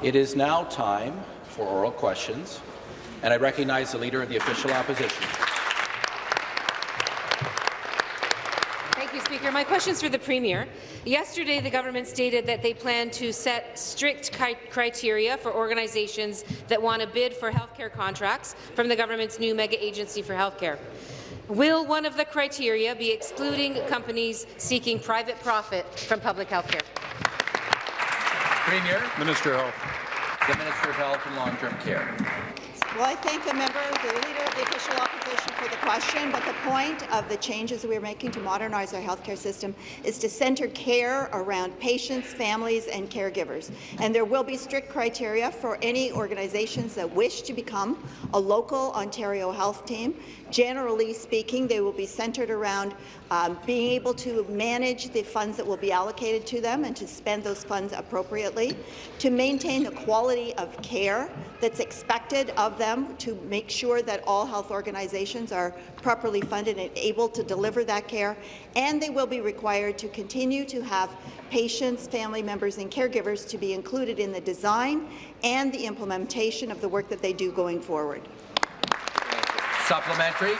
It is now time for oral questions, and I recognize the Leader of the Official Opposition. Thank you, Speaker. My question is for the Premier. Yesterday, the government stated that they plan to set strict criteria for organizations that want to bid for healthcare contracts from the government's new mega agency for healthcare. Will one of the criteria be excluding companies seeking private profit from public health care? Premier. Minister of Health. The Minister of Health and Long-Term Care. Well, I thank the member, the Leader of the Official Opposition, for the question, but the point of the changes that we're making to modernize our healthcare system is to centre care around patients, families, and caregivers. And there will be strict criteria for any organizations that wish to become a local Ontario health team. Generally speaking, they will be centred around um, being able to manage the funds that will be allocated to them and to spend those funds appropriately, to maintain the quality of care that's expected of them, to make sure that all health organizations are properly funded and able to deliver that care, and they will be required to continue to have patients, family members and caregivers to be included in the design and the implementation of the work that they do going forward. Supplementary.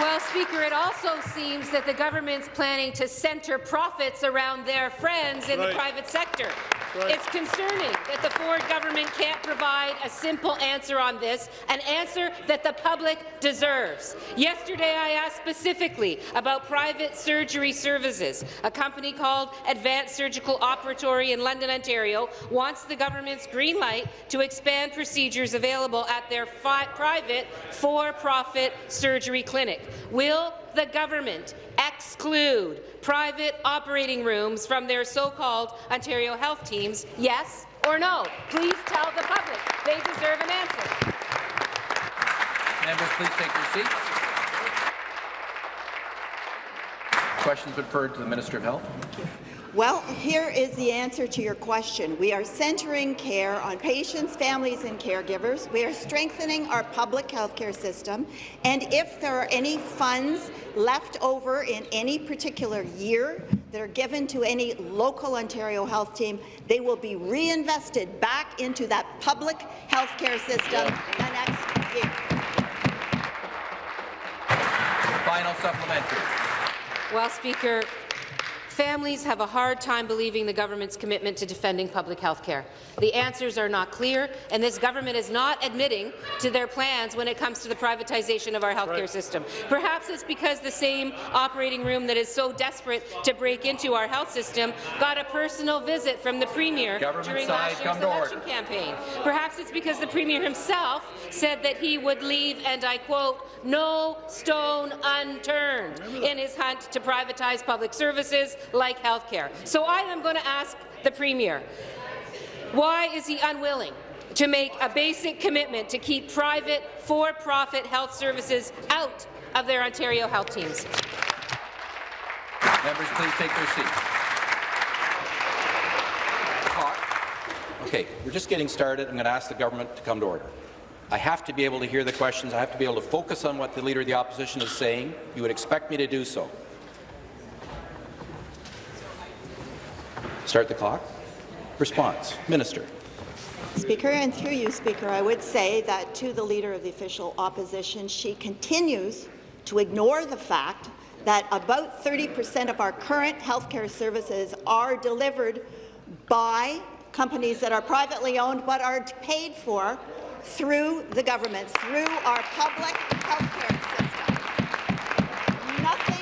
Well, Speaker, it also seems that the government's planning to centre profits around their friends in right. the private sector. Right. It's concerning that the Ford government can't provide a simple answer on this, an answer that the public deserves. Yesterday, I asked specifically about private surgery services. A company called Advanced Surgical Operatory in London, Ontario, wants the government's green light to expand procedures available at their private for-profit surgery clinic. Will the government exclude private operating rooms from their so-called Ontario health teams, yes or no? Please tell the public. They deserve an answer. Members, please take your seats. Questions referred to the Minister of Health. Well, here is the answer to your question. We are centering care on patients, families and caregivers. We are strengthening our public health care system, and if there are any funds left over in any particular year that are given to any local Ontario health team, they will be reinvested back into that public health care system the next year. Final supplementary. Well, Speaker, Families have a hard time believing the government's commitment to defending public health care. The answers are not clear, and this government is not admitting to their plans when it comes to the privatization of our healthcare right. system. Perhaps it's because the same operating room that is so desperate to break into our health system got a personal visit from the Premier government during last year's election campaign. Perhaps it's because the Premier himself said that he would leave, and I quote, no stone unturned in his hunt to privatize public services like health care. So I am going to ask the Premier, why is he unwilling to make a basic commitment to keep private, for-profit health services out of their Ontario health teams? Members, please take their seats. Okay, we're just getting started. I'm going to ask the government to come to order. I have to be able to hear the questions. I have to be able to focus on what the Leader of the Opposition is saying. You would expect me to do so. Start the clock. Response. Minister. Speaker, and through you, Speaker, I would say that to the Leader of the Official Opposition, she continues to ignore the fact that about 30 per cent of our current healthcare services are delivered by companies that are privately owned but are paid for through the government, through our public health care system. Nothing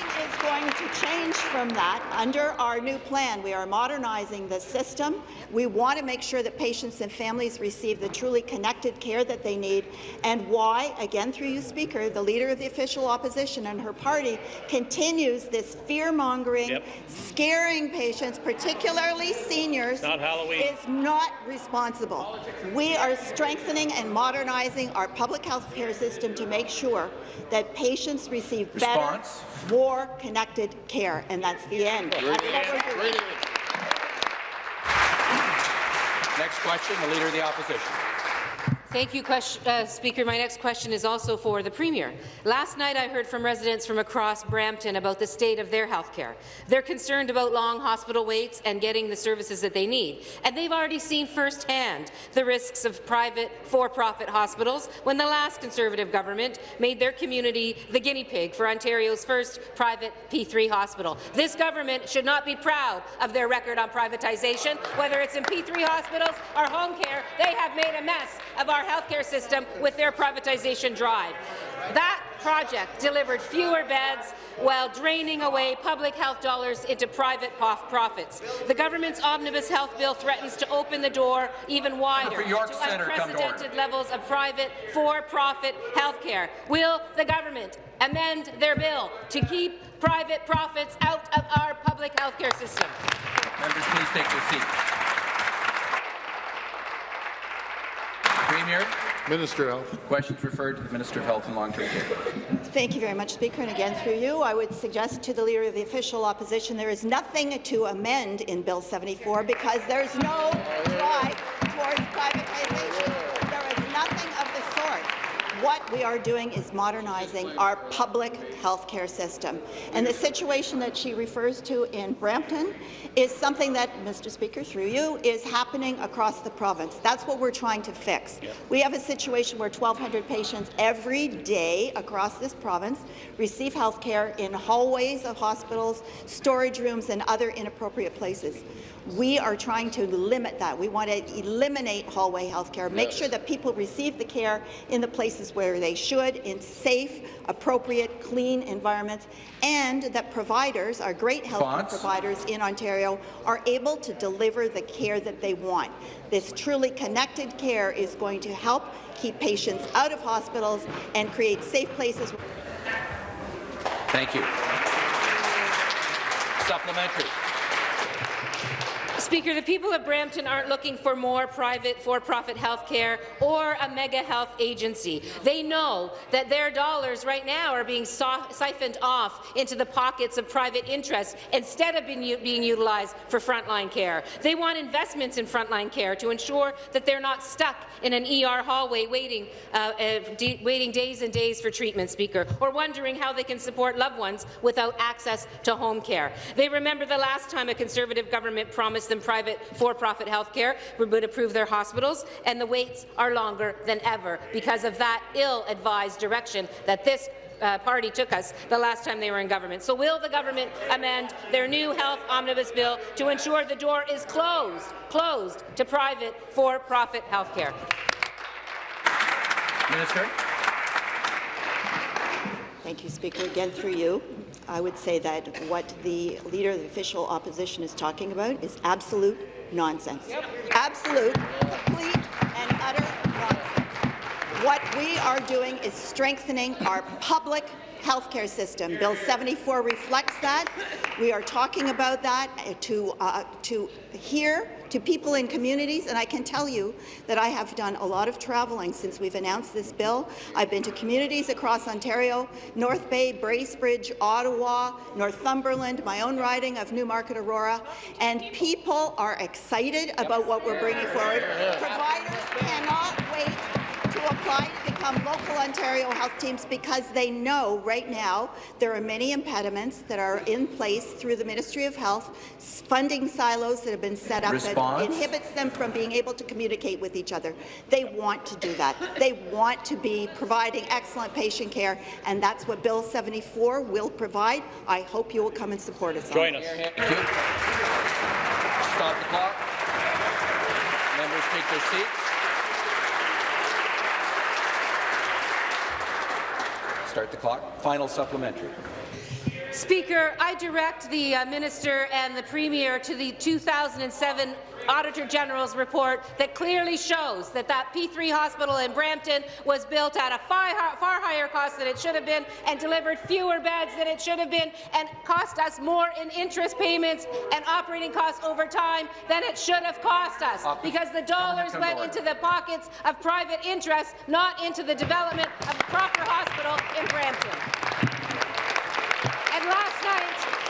going to change from that. Under our new plan, we are modernizing the system. We want to make sure that patients and families receive the truly connected care that they need, and why, again through you, Speaker, the Leader of the Official Opposition and her party continues this fear-mongering, yep. scaring patients, particularly seniors, not Halloween. is not responsible. We are strengthening and modernizing our public health care system to make sure that patients receive Response. better, more connected care, and that's the end. That's what we're doing. Next question, the Leader of the Opposition. Thank you, uh, Speaker. My next question is also for the Premier. Last night I heard from residents from across Brampton about the state of their health care. They're concerned about long hospital waits and getting the services that they need. And they've already seen firsthand the risks of private, for-profit hospitals when the last Conservative government made their community the guinea pig for Ontario's first private P3 hospital. This government should not be proud of their record on privatization. Whether it's in P3 hospitals or home care, they have made a mess of our healthcare system with their privatization drive. That project delivered fewer beds while draining away public health dollars into private profits. The government's omnibus health bill threatens to open the door even wider to unprecedented levels of private, for-profit health care. Will the government amend their bill to keep private profits out of our public health care system? Members, please take your seats. Premier. Minister of Health. Questions referred to the Minister of Health and Long-Term Care. Thank you very much, Speaker. And again, through you, I would suggest to the Leader of the Official Opposition there is nothing to amend in Bill 74 because there's no drive towards privatization. What we are doing is modernizing our public health care system. And the situation that she refers to in Brampton is something that, Mr. Speaker, through you, is happening across the province. That's what we're trying to fix. We have a situation where 1,200 patients every day across this province receive health care in hallways of hospitals, storage rooms, and other inappropriate places. We are trying to limit that. We want to eliminate hallway health care, make yes. sure that people receive the care in the places where they should, in safe, appropriate, clean environments, and that providers, our great health care providers in Ontario, are able to deliver the care that they want. This truly connected care is going to help keep patients out of hospitals and create safe places. Thank you. Supplementary. Speaker, the people of Brampton aren't looking for more private for-profit health care or a mega health agency. They know that their dollars right now are being siphoned off into the pockets of private interests instead of being, being utilized for frontline care. They want investments in frontline care to ensure that they're not stuck in an ER hallway waiting, uh, uh, waiting days and days for treatment, Speaker, or wondering how they can support loved ones without access to home care. They remember the last time a Conservative government promised them private for-profit health care would improve their hospitals, and the waits are longer than ever because of that ill-advised direction that this uh, party took us the last time they were in government. So will the government amend their new health omnibus bill to ensure the door is closed, closed to private for-profit health care? Minister. Thank you, Speaker. Again, through you. I would say that what the Leader of the Official Opposition is talking about is absolute nonsense. Yep. Absolute, complete, and utter nonsense. What we are doing is strengthening our public healthcare system. Bill 74 reflects that. We are talking about that to, uh, to hear to people in communities, and I can tell you that I have done a lot of traveling since we've announced this bill. I've been to communities across Ontario, North Bay, Bracebridge, Ottawa, Northumberland, my own riding of Newmarket Aurora, and people are excited about what we're bringing forward. Providers cannot wait to apply to become local Ontario health teams because they know right now there are many impediments that are in place through the Ministry of Health, funding silos that have been set up Response? that inhibits them from being able to communicate with each other. They want to do that. They want to be providing excellent patient care, and that's what Bill 74 will provide. I hope you will come and support us. Join us. Stop the clock. Members take their seats. Start the clock. Final supplementary. Speaker, I direct the uh, Minister and the Premier to the 2007 Auditor General's report that clearly shows that that P3 hospital in Brampton was built at a far, far higher cost than it should have been and delivered fewer beds than it should have been and cost us more in interest payments and operating costs over time than it should have cost us because the dollars went into the pockets of private interests, not into the development of a proper hospital in Brampton. And last night,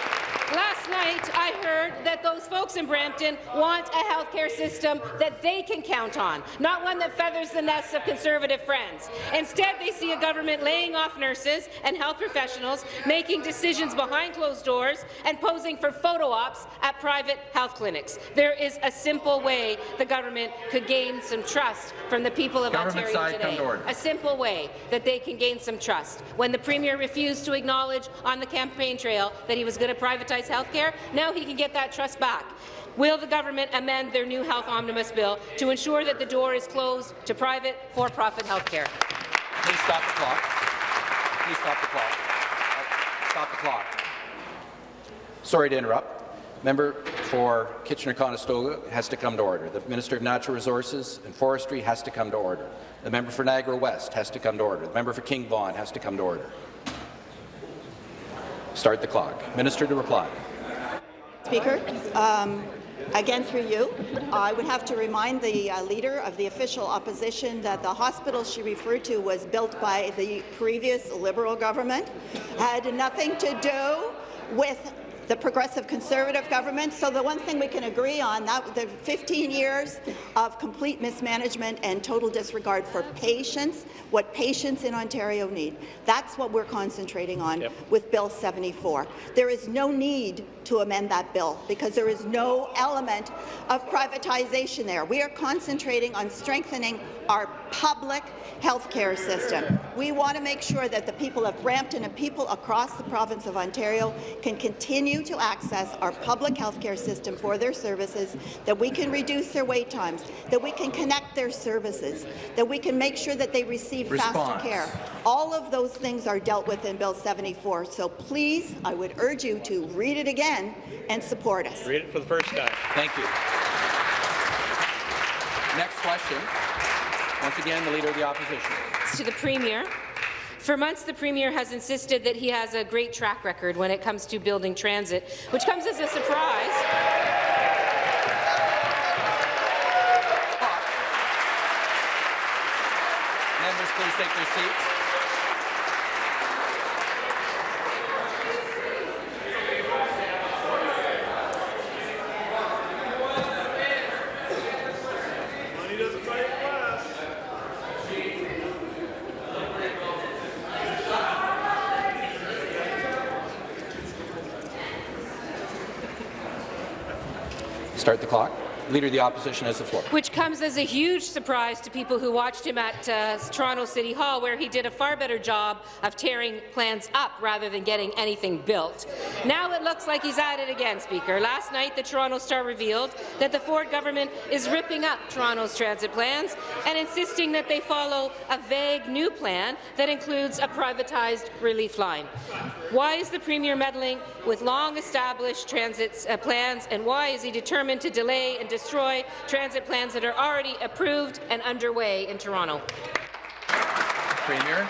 Last night, I heard that those folks in Brampton want a healthcare system that they can count on, not one that feathers the nests of Conservative friends. Instead, they see a government laying off nurses and health professionals, making decisions behind closed doors, and posing for photo ops at private health clinics. There is a simple way the government could gain some trust from the people of Government Ontario today. come to order. A simple way that they can gain some trust. When the Premier refused to acknowledge on the campaign trail that he was going to privatize health care, now he can get that trust back. Will the government amend their new health omnibus bill to ensure that the door is closed to private, for-profit health care? Please stop the clock. Please stop the clock. Stop the clock. Sorry to interrupt. Member for Kitchener-Conestoga has to come to order. The Minister of Natural Resources and Forestry has to come to order. The member for Niagara West has to come to order. The member for King Vaughan has to come to order. Start the clock. Minister to reply. Speaker, um, again through you, I would have to remind the uh, leader of the official opposition that the hospital she referred to was built by the previous Liberal government, had nothing to do with the progressive conservative government. So the one thing we can agree on, that the 15 years of complete mismanagement and total disregard for patients, what patients in Ontario need. That's what we're concentrating on with Bill 74. There is no need to amend that bill because there is no element of privatization there. We are concentrating on strengthening our public health care system. We want to make sure that the people of Brampton and people across the province of Ontario can continue to access our public health care system for their services, that we can reduce their wait times, that we can connect their services, that we can make sure that they receive Response. faster care. All of those things are dealt with in Bill 74. So please, I would urge you to read it again and support us. Read it for the first time. Thank you. Next question. Once again, the Leader of the Opposition. To the Premier. For months, the Premier has insisted that he has a great track record when it comes to building transit, which comes as a surprise. Members, please take their seats. Start the clock. Leader of the Opposition has the floor. which comes as a huge surprise to people who watched him at uh, Toronto City Hall, where he did a far better job of tearing plans up rather than getting anything built. Now it looks like he's at it again, Speaker. Last night, the Toronto Star revealed that the Ford government is ripping up Toronto's transit plans and insisting that they follow a vague new plan that includes a privatized relief line. Why is the Premier meddling with long-established transit uh, plans, and why is he determined to delay and destroy transit plans that are already approved and underway in Toronto? Premier.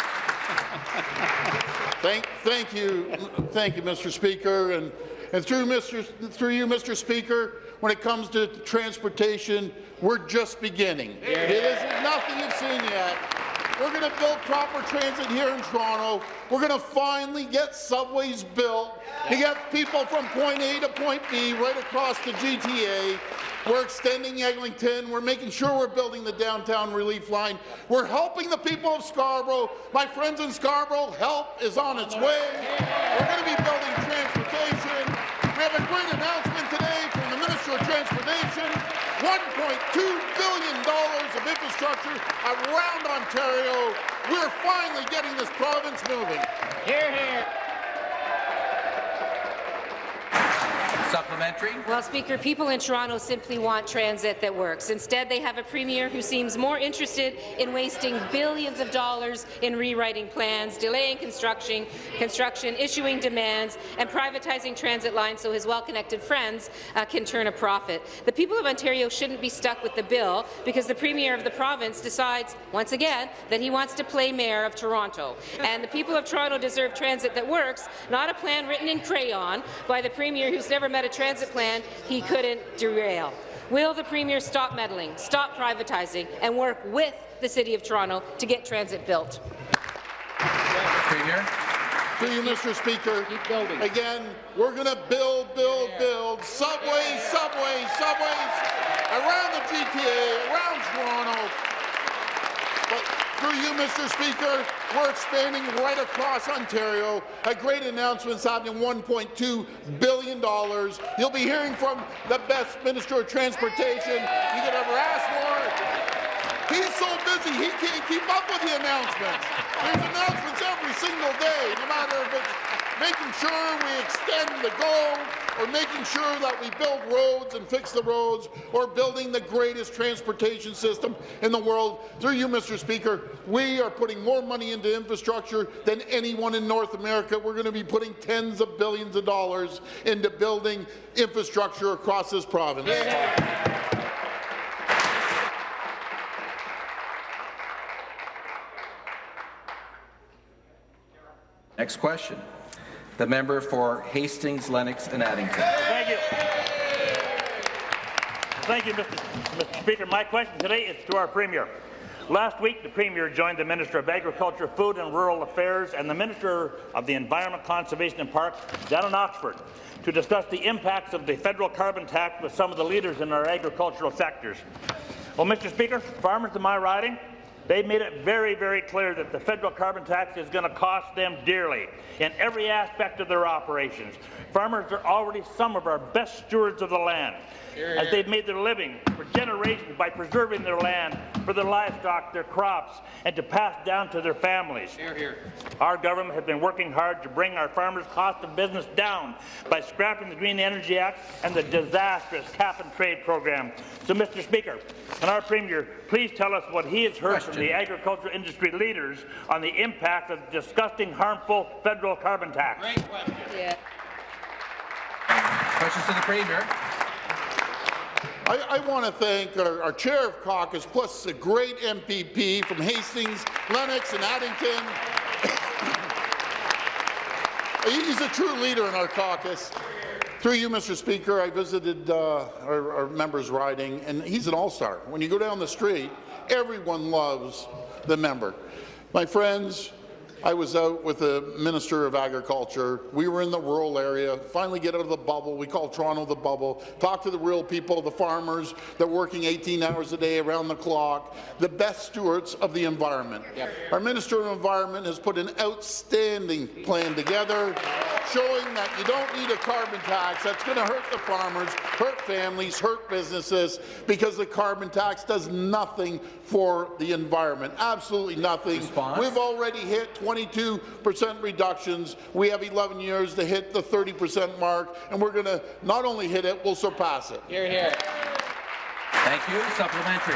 Thank, thank you, thank you, Mr. Speaker, and, and through Mr. through you, Mr. Speaker. When it comes to transportation, we're just beginning. It is nothing you've seen yet. We're going to build proper transit here in Toronto. We're going to finally get subways built to get people from point A to point B right across the GTA. We're extending Eglinton. We're making sure we're building the downtown relief line. We're helping the people of Scarborough. My friends in Scarborough, help is on its way. We're going to be building transportation. We have a great announcement today from the Minister of Transportation. $1.2 billion of infrastructure around Ontario. We're finally getting this province moving. Here, here. Supplementary. Well, Speaker, people in Toronto simply want transit that works. Instead, they have a premier who seems more interested in wasting billions of dollars in rewriting plans, delaying construction, construction issuing demands, and privatizing transit lines so his well-connected friends uh, can turn a profit. The people of Ontario shouldn't be stuck with the bill because the premier of the province decides, once again, that he wants to play mayor of Toronto. And the people of Toronto deserve transit that works, not a plan written in crayon by the premier who's never met a transit plan he couldn't derail. Will the Premier stop meddling, stop privatizing, and work with the City of Toronto to get transit built? Premier. Through you, Mr. Speaker. Keep building. Again, we're going to build, build, build. Subways, subways, subways around the GTA, around Toronto. But through you, Mr. Speaker, we're expanding right across Ontario. A great announcement's happening, $1.2 billion. You'll be hearing from the best Minister of Transportation you could ever ask for. He's so busy, he can't keep up with the announcements. There's announcements every single day, no matter if it's making sure we extend the goal, or making sure that we build roads and fix the roads, or building the greatest transportation system in the world. Through you, Mr. Speaker, we are putting more money into infrastructure than anyone in North America. We're going to be putting tens of billions of dollars into building infrastructure across this province. Next question. The member for Hastings, Lennox and Addington. Thank you. Thank you, Mr. Mr. Speaker. My question today is to our Premier. Last week, the Premier joined the Minister of Agriculture, Food and Rural Affairs and the Minister of the Environment, Conservation and Parks down in Oxford to discuss the impacts of the federal carbon tax with some of the leaders in our agricultural sectors. Well, Mr. Speaker, farmers in my riding, they made it very, very clear that the federal carbon tax is going to cost them dearly in every aspect of their operations. Farmers are already some of our best stewards of the land, as they've made their living for generations by preserving their land for their livestock, their crops, and to pass down to their families. Our government has been working hard to bring our farmers' cost of business down by scrapping the Green Energy Act and the disastrous cap-and-trade program. So, Mr. Speaker, can our Premier please tell us what he has heard from the agricultural industry leaders on the impact of the disgusting, harmful federal carbon tax? Yeah. Questions to the Premier. I, I want to thank our, our chair of caucus, plus a great MPP from Hastings, Lennox, and Addington. He's a true leader in our caucus. Through you, Mr. Speaker, I visited uh, our, our members' riding, and he's an all-star. When you go down the street, everyone loves the member. My friends, I was out with the Minister of Agriculture. We were in the rural area, finally get out of the bubble. We call Toronto the bubble. Talk to the real people, the farmers. They're working 18 hours a day around the clock, the best stewards of the environment. Our Minister of Environment has put an outstanding plan together showing that you don't need a carbon tax. That's going to hurt the farmers, hurt families, hurt businesses, because the carbon tax does nothing for the environment. Absolutely nothing. Response? We've already hit 22% reductions. We have 11 years to hit the 30% mark, and we're going to not only hit it, we'll surpass it. Here, here. Thank you. Supplementary.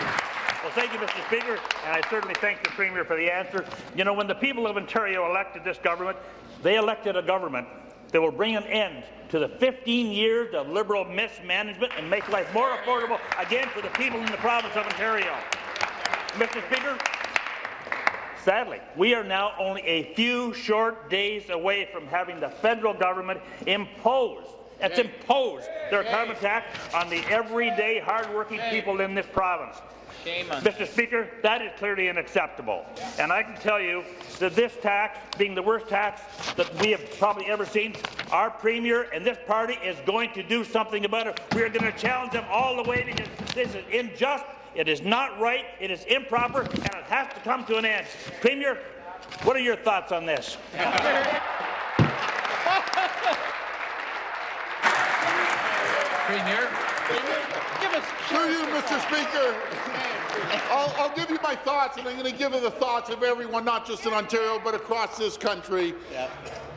Well, thank you, Mr. Speaker, and I certainly thank the Premier for the answer. You know, when the people of Ontario elected this government, they elected a government that will bring an end to the 15 years of Liberal mismanagement and make life more affordable again for the people in the province of Ontario. Mr. Speaker, Sadly, we are now only a few short days away from having the federal government impose it's imposed their carbon tax on the everyday hardworking people in this province. Mr. Speaker, that is clearly unacceptable. And I can tell you that this tax, being the worst tax that we have probably ever seen, our Premier and this party is going to do something about it. We are going to challenge them all the way because this is unjust, it is not right, it is improper, and it has to come to an end. Premier, what are your thoughts on this? Premier. Through you, Mr. Speaker, I'll, I'll give you my thoughts, and I'm going to give you the thoughts of everyone, not just in Ontario, but across this country.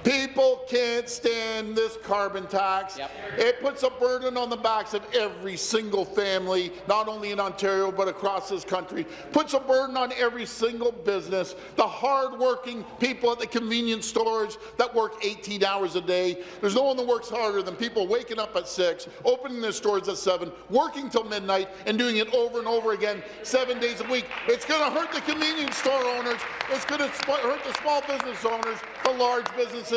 People can't stand this carbon tax. It puts a burden on the backs of every single family, not only in Ontario, but across this country. Puts a burden on every single business, the hard-working people at the convenience stores that work 18 hours a day. There's no one that works harder than people waking up at 6, opening their stores at 7, working till midnight, and doing it over and over again, seven days a week. It's going to hurt the convenience store owners. It's going to hurt the small business owners, the large businesses,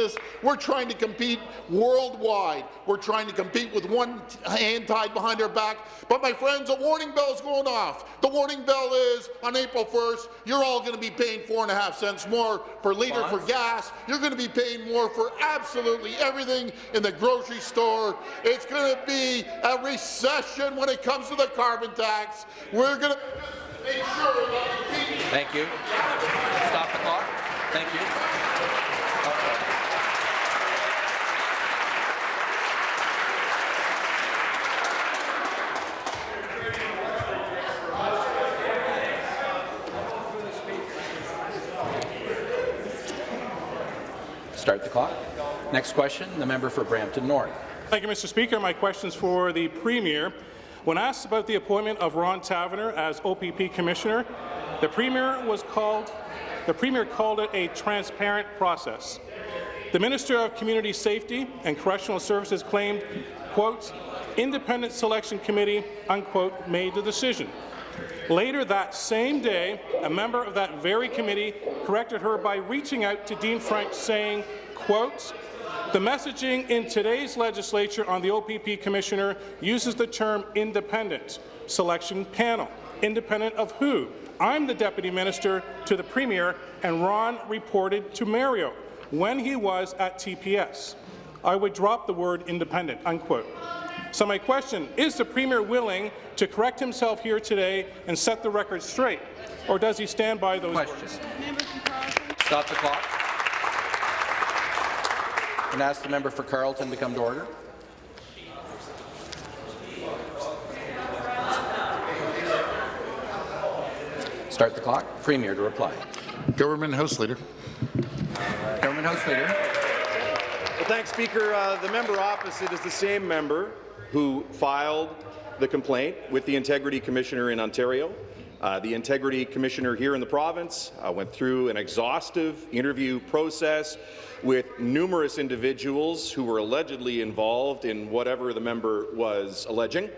We're trying to compete worldwide. We're trying to compete with one hand tied behind our back. But my friends, a warning bell is going off. The warning bell is on April 1st, you're all going to be paying four and a half cents more per litre for gas. You're going to be paying more for absolutely everything in the grocery store. It's going to be a recession when it comes to the carbon tax. We're going to make sure that Thank you. Stop the clock. Thank you. Start the clock. Next question, the member for Brampton North. Thank you, Mr. Speaker. My question is for the Premier. When asked about the appointment of Ron Taverner as OPP Commissioner, the Premier was called the Premier called it a transparent process. The Minister of Community Safety and Correctional Services claimed, quote, independent selection committee, unquote, made the decision. Later that same day, a member of that very committee corrected her by reaching out to Dean French saying, quote, the messaging in today's legislature on the OPP Commissioner uses the term independent selection panel. Independent of who? I'm the Deputy Minister to the Premier, and Ron reported to Mario when he was at TPS. I would drop the word independent, unquote. So my question, is the Premier willing to correct himself here today and set the record straight, or does he stand by those Question. words? Stop the clock. And ask the member for Carleton to come to order. Start the clock. Premier to reply. Government House Leader. Government House Leader. Well, thanks, Speaker. Uh, the member opposite is the same member who filed the complaint with the Integrity Commissioner in Ontario. Uh, the Integrity Commissioner here in the province uh, went through an exhaustive interview process with numerous individuals who were allegedly involved in whatever the member was alleging.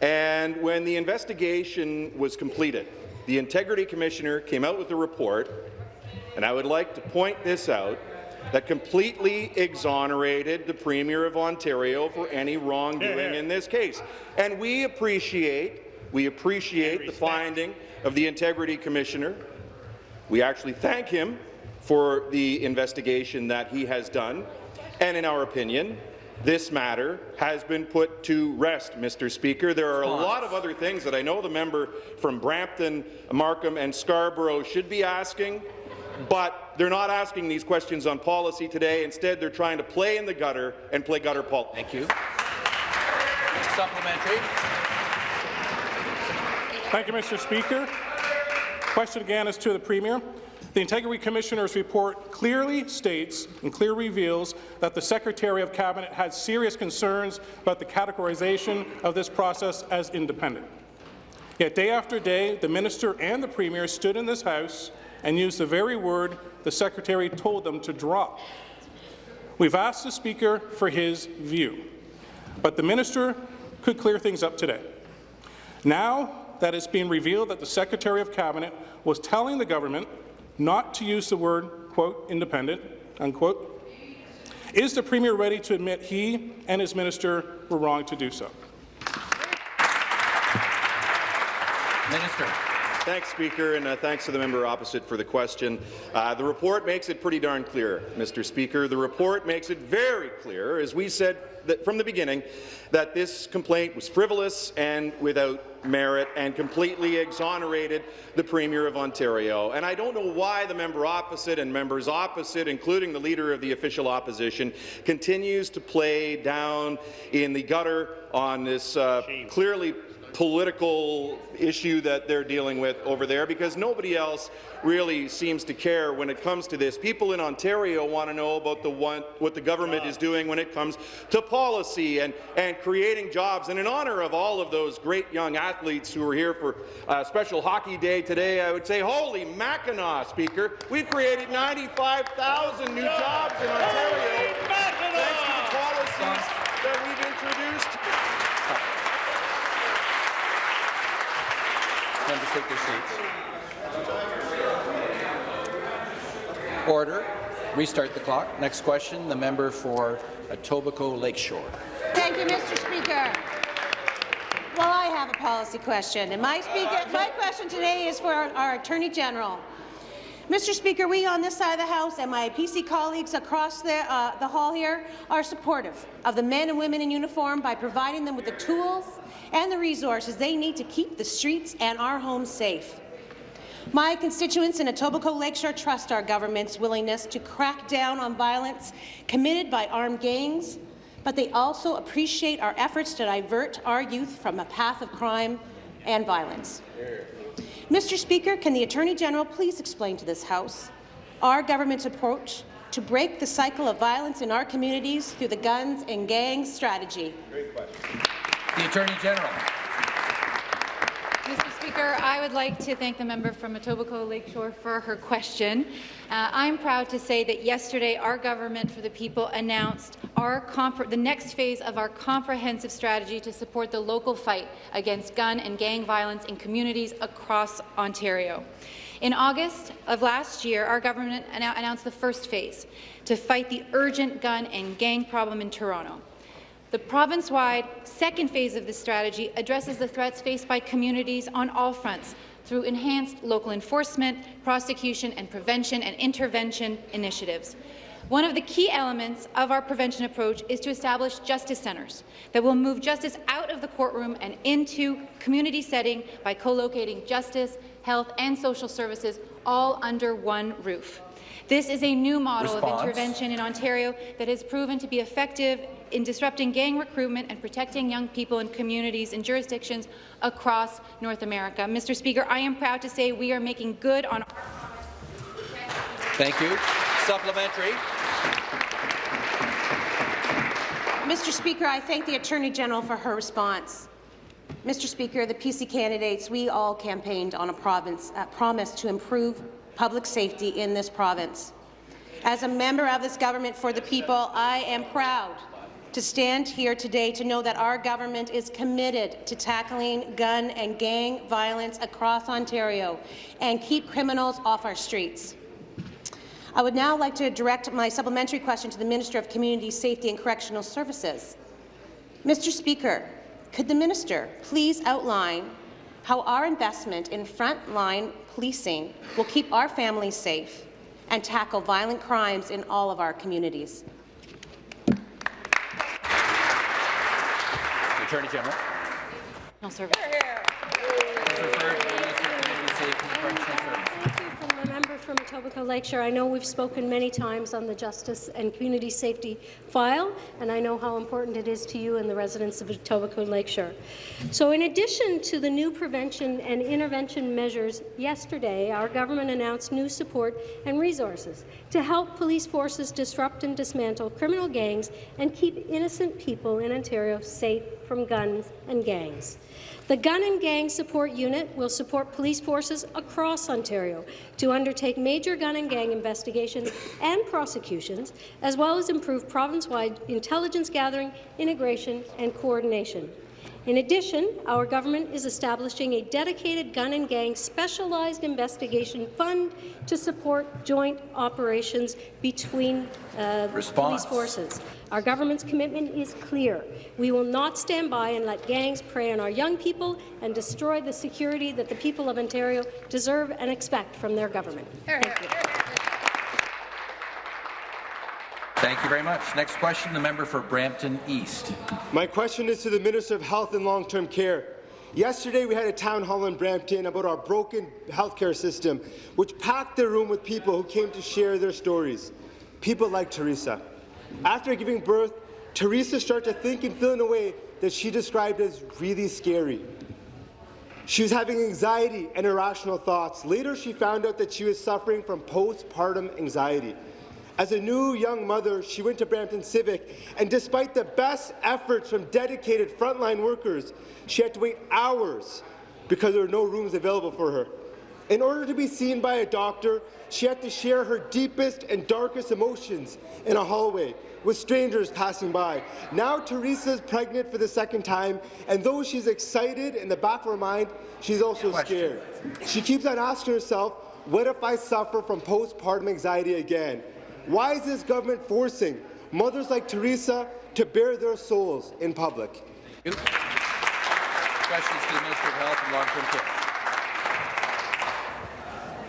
And when the investigation was completed, the Integrity Commissioner came out with a report, and I would like to point this out, that completely exonerated the Premier of Ontario for any wrongdoing in this case. And we appreciate, we appreciate the finding of the Integrity Commissioner. We actually thank him for the investigation that he has done. And in our opinion, this matter has been put to rest, Mr. Speaker. There are a lot of other things that I know the member from Brampton, Markham and Scarborough should be asking, but they're not asking these questions on policy today. Instead, they're trying to play in the gutter and play gutter politics. Thank you. Supplementary. Thank you, Mr. Speaker. Question again is to the Premier. The Integrity Commissioner's report clearly states and clearly reveals that the Secretary of Cabinet had serious concerns about the categorization of this process as independent. Yet day after day, the Minister and the Premier stood in this House and used the very word the Secretary told them to drop. We've asked the Speaker for his view, but the Minister could clear things up today. Now that it's been revealed that the Secretary of Cabinet was telling the government not to use the word, quote, independent, unquote, is the Premier ready to admit he and his minister were wrong to do so? Minister. Thanks, Speaker, and uh, thanks to the member opposite for the question. Uh, the report makes it pretty darn clear, Mr. Speaker. The report makes it very clear, as we said that from the beginning, that this complaint was frivolous and without merit and completely exonerated the Premier of Ontario. And I don't know why the member opposite and members opposite, including the Leader of the Official Opposition, continues to play down in the gutter on this uh, clearly political issue that they're dealing with over there because nobody else really seems to care when it comes to this. People in Ontario want to know about the one, what the government is doing when it comes to policy and, and creating jobs. And in honour of all of those great young athletes who are here for a special hockey day today, I would say, holy Mackinac, Speaker, we've created 95,000 new jobs in Ontario thanks to the policies that we've introduced. Members take their seats. Order. Restart the clock. Next question, the member for Etobicoke Lakeshore. Thank you, Mr. Speaker. Well, I have a policy question, and my, speaker, my question today is for our, our Attorney General. Mr. Speaker, we on this side of the House and my PC colleagues across the, uh, the hall here are supportive of the men and women in uniform by providing them with the tools and the resources they need to keep the streets and our homes safe. My constituents in Etobicoke Lakeshore trust our government's willingness to crack down on violence committed by armed gangs, but they also appreciate our efforts to divert our youth from a path of crime and violence. Mr. Speaker, can the Attorney General please explain to this House our government's approach to break the cycle of violence in our communities through the guns and gangs strategy? The Attorney General. Mr. Speaker, I would like to thank the member from Etobicoke Lakeshore for her question. Uh, I'm proud to say that yesterday our Government for the People announced the next phase of our comprehensive strategy to support the local fight against gun and gang violence in communities across Ontario. In August of last year, our government announced the first phase to fight the urgent gun and gang problem in Toronto. The province-wide second phase of this strategy addresses the threats faced by communities on all fronts through enhanced local enforcement, prosecution and prevention and intervention initiatives. One of the key elements of our prevention approach is to establish justice centres that will move justice out of the courtroom and into community setting by co-locating justice, health and social services all under one roof. This is a new model Response. of intervention in Ontario that has proven to be effective in disrupting gang recruitment and protecting young people in communities and jurisdictions across North America. Mr. Speaker, I am proud to say we are making good on our Thank you. Supplementary. Mr. Speaker, I thank the Attorney General for her response. Mr. Speaker, the PC candidates, we all campaigned on a province, uh, promise to improve public safety in this province. As a member of this government for the people, I am proud to stand here today to know that our government is committed to tackling gun and gang violence across Ontario and keep criminals off our streets. I would now like to direct my supplementary question to the Minister of Community Safety and Correctional Services. Mr. Speaker, could the minister please outline how our investment in frontline policing will keep our families safe and tackle violent crimes in all of our communities. Attorney General. no service. from Etobicoke Lakeshore. I know we've spoken many times on the Justice and Community Safety file, and I know how important it is to you and the residents of Etobicoke Lakeshore. So in addition to the new prevention and intervention measures, yesterday our government announced new support and resources to help police forces disrupt and dismantle criminal gangs and keep innocent people in Ontario safe from guns and gangs. The Gun and Gang Support Unit will support police forces across Ontario to undertake major gun and gang investigations and prosecutions, as well as improve province-wide intelligence gathering, integration and coordination. In addition, our government is establishing a dedicated gun and gang specialized investigation fund to support joint operations between uh, police forces. Our government's commitment is clear. We will not stand by and let gangs prey on our young people and destroy the security that the people of Ontario deserve and expect from their government. Thank you. Thank you very much. Next question, the member for Brampton East. My question is to the Minister of Health and Long-Term Care. Yesterday, we had a town hall in Brampton about our broken healthcare system, which packed the room with people who came to share their stories. People like Teresa. After giving birth, Teresa started to think and feel in a way that she described as really scary. She was having anxiety and irrational thoughts. Later, she found out that she was suffering from postpartum anxiety. As a new young mother, she went to Brampton Civic, and despite the best efforts from dedicated frontline workers, she had to wait hours because there were no rooms available for her. In order to be seen by a doctor, she had to share her deepest and darkest emotions in a hallway with strangers passing by. Now Teresa is pregnant for the second time, and though she's excited in the back of her mind, she's also scared. She keeps on asking herself, what if I suffer from postpartum anxiety again? Why is this government forcing mothers like Teresa to bare their souls in public? Questions to the Minister of Health and Long-Term Care.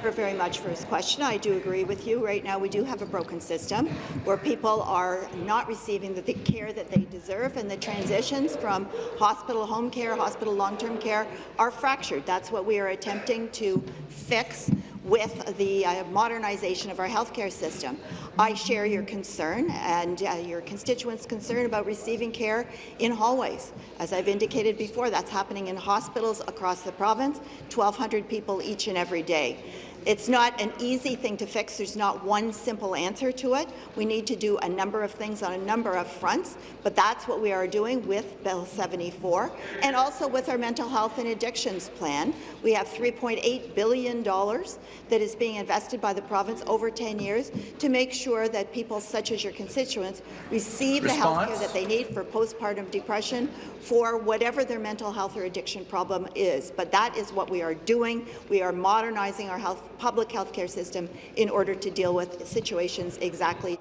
you very much for his question. I do agree with you. Right now, we do have a broken system where people are not receiving the, the care that they deserve, and the transitions from hospital home care, hospital long-term care are fractured. That's what we are attempting to fix with the uh, modernization of our healthcare system. I share your concern and uh, your constituents' concern about receiving care in hallways. As I've indicated before, that's happening in hospitals across the province, 1,200 people each and every day. It's not an easy thing to fix. There's not one simple answer to it. We need to do a number of things on a number of fronts, but that's what we are doing with Bill 74 and also with our mental health and addictions plan. We have $3.8 billion that is being invested by the province over 10 years to make sure that people such as your constituents receive the health care that they need for postpartum depression, for whatever their mental health or addiction problem is. But that is what we are doing. We are modernizing our health public health care system in order to deal with situations exactly.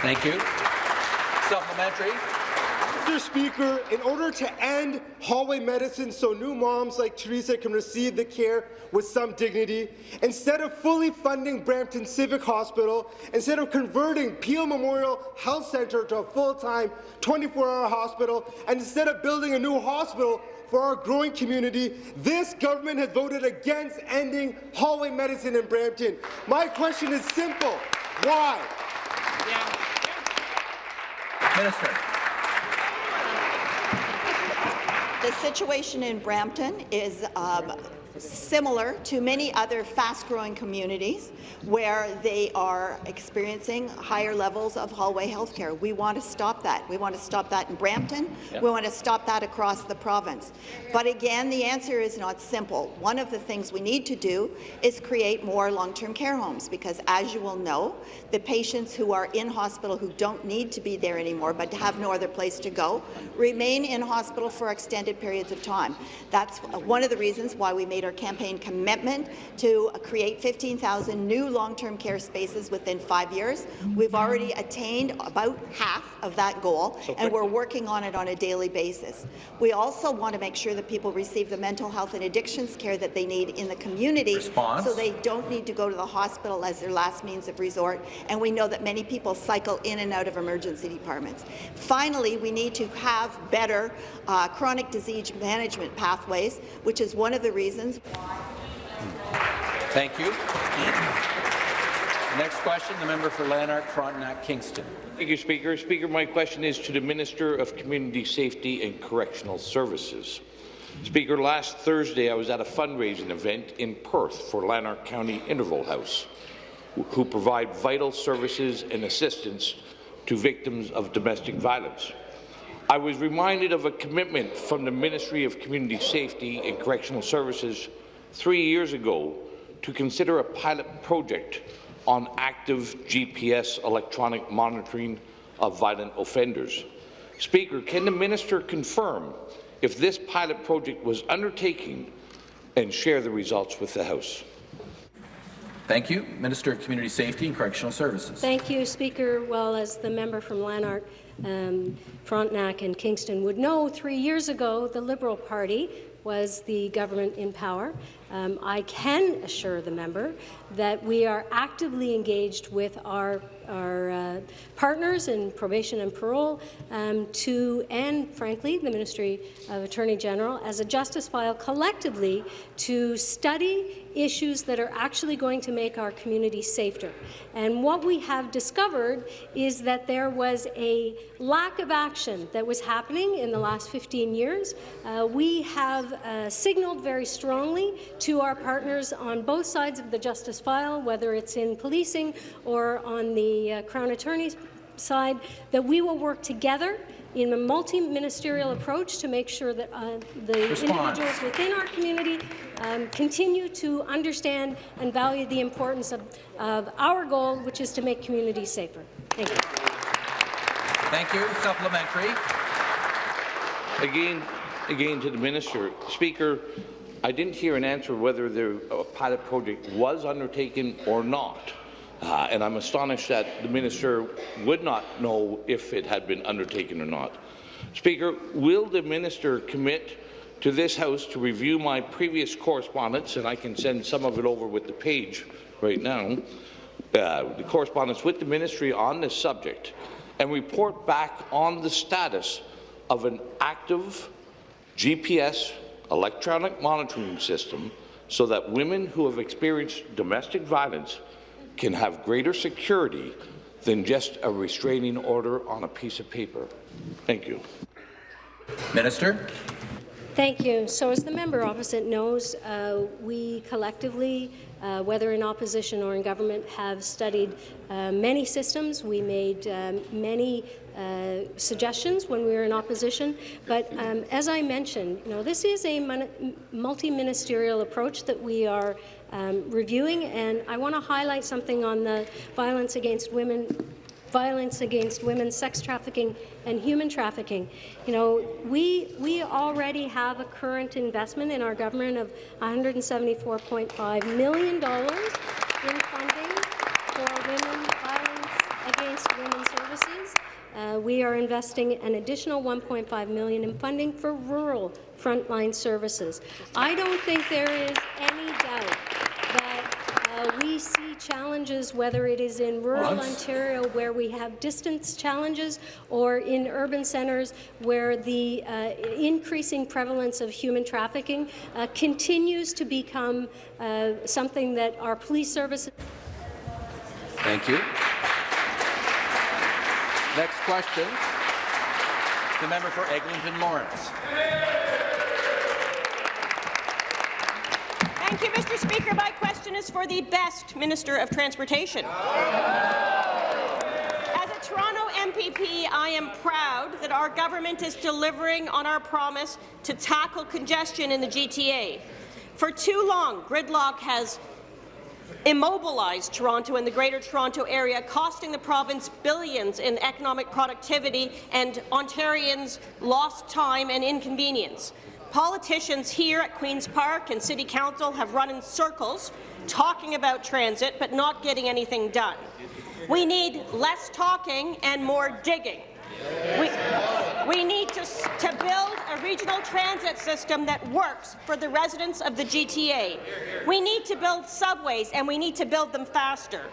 Thank you. Supplementary. Mr. Speaker, in order to end hallway medicine so new moms like Teresa can receive the care with some dignity, instead of fully funding Brampton Civic Hospital, instead of converting Peel Memorial Health Centre to a full-time 24-hour hospital, and instead of building a new hospital for our growing community, this government has voted against ending hallway medicine in Brampton. My question is simple. Why? Minister. The situation in Brampton is um, similar to many other fast-growing communities where they are experiencing higher levels of hallway health care. We want to stop that. We want to stop that in Brampton. Yep. We want to stop that across the province. But again, the answer is not simple. One of the things we need to do is create more long-term care homes because, as you will know, the patients who are in hospital who don't need to be there anymore but have no other place to go remain in hospital for extended periods of time. That's one of the reasons why we made our campaign commitment to create 15,000 new long-term care spaces within five years. We've already attained about half of that goal, so and we're working on it on a daily basis. We also want to make sure that people receive the mental health and addictions care that they need in the community Response. so they don't need to go to the hospital as their last means of resort, and we know that many people cycle in and out of emergency departments. Finally, we need to have better uh, chronic disease management pathways, which is one of the reasons why Thank you. Next question, the member for Lanark, Frontenac, Kingston. Thank you, Speaker. Speaker, my question is to the Minister of Community Safety and Correctional Services. Speaker, last Thursday I was at a fundraising event in Perth for Lanark County Interval House, who provide vital services and assistance to victims of domestic violence. I was reminded of a commitment from the Ministry of Community Safety and Correctional Services three years ago to consider a pilot project on active GPS electronic monitoring of violent offenders. Speaker, can the minister confirm if this pilot project was undertaken and share the results with the House? Thank you. Minister of Community Safety and Correctional Services. Thank you, Speaker. Well, as the member from Lanark, um, Frontenac and Kingston would know, three years ago, the Liberal Party was the government in power. Um, I can assure the member that we are actively engaged with our, our uh, partners in probation and parole um, to, and frankly, the Ministry of Attorney General as a justice file collectively to study issues that are actually going to make our community safer. And what we have discovered is that there was a lack of action that was happening in the last 15 years. Uh, we have uh, signaled very strongly to our partners on both sides of the justice file, whether it's in policing or on the uh, Crown Attorney's side, that we will work together in a multi-ministerial approach to make sure that uh, the Response. individuals within our community um, continue to understand and value the importance of, of our goal, which is to make communities safer. Thank you. Thank you. Supplementary. Again, again to the minister. Speaker, I didn't hear an answer whether the pilot project was undertaken or not. Uh, and I'm astonished that the minister would not know if it had been undertaken or not. Speaker, will the minister commit to this House to review my previous correspondence, and I can send some of it over with the page right now, uh, the correspondence with the ministry on this subject, and report back on the status of an active GPS electronic monitoring system so that women who have experienced domestic violence can have greater security than just a restraining order on a piece of paper. Thank you. Minister. Thank you. So as the member opposite knows, uh, we collectively, uh, whether in opposition or in government, have studied uh, many systems. We made um, many uh, suggestions when we were in opposition. But um, as I mentioned, you know, this is a multi-ministerial approach that we are um, reviewing, and I want to highlight something on the violence against women violence against women, sex trafficking, and human trafficking. You know, we, we already have a current investment in our government of $174.5 million in funding for women violence against women services. Uh, we are investing an additional 1.5 million in funding for rural frontline services. I don't think there is any doubt uh, we see challenges, whether it is in rural Ontario where we have distance challenges or in urban centres where the uh, increasing prevalence of human trafficking uh, continues to become uh, something that our police services. Thank you. Next question. The member for Eglinton Lawrence. You, Mr. Speaker. My question is for the best Minister of Transportation. As a Toronto MPP, I am proud that our government is delivering on our promise to tackle congestion in the GTA. For too long, gridlock has immobilized Toronto and the Greater Toronto Area, costing the province billions in economic productivity and Ontarians lost time and inconvenience. Politicians here at Queen's Park and City Council have run in circles talking about transit but not getting anything done. We need less talking and more digging. We, we need to, to build a regional transit system that works for the residents of the GTA. We need to build subways, and we need to build them faster.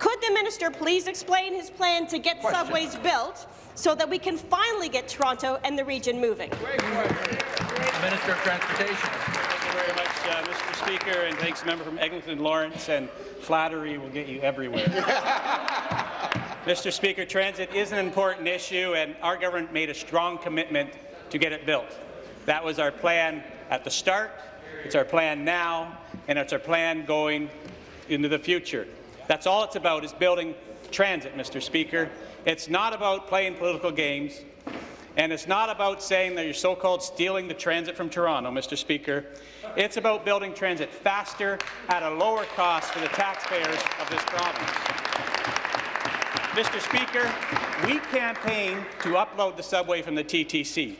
Could the minister please explain his plan to get subways built so that we can finally get Toronto and the region moving? Minister of Transportation. Thank you very much, uh, Mr. Speaker, and thanks, member from Eglinton Lawrence. And flattery will get you everywhere. Mr. Speaker, transit is an important issue, and our government made a strong commitment to get it built. That was our plan at the start, it's our plan now, and it's our plan going into the future. That's all it's about, is building transit, Mr. Speaker. It's not about playing political games, and it's not about saying that you're so-called stealing the transit from Toronto, Mr. Speaker. It's about building transit faster at a lower cost for the taxpayers of this province. Mr. Speaker, we campaigned to upload the subway from the TTC.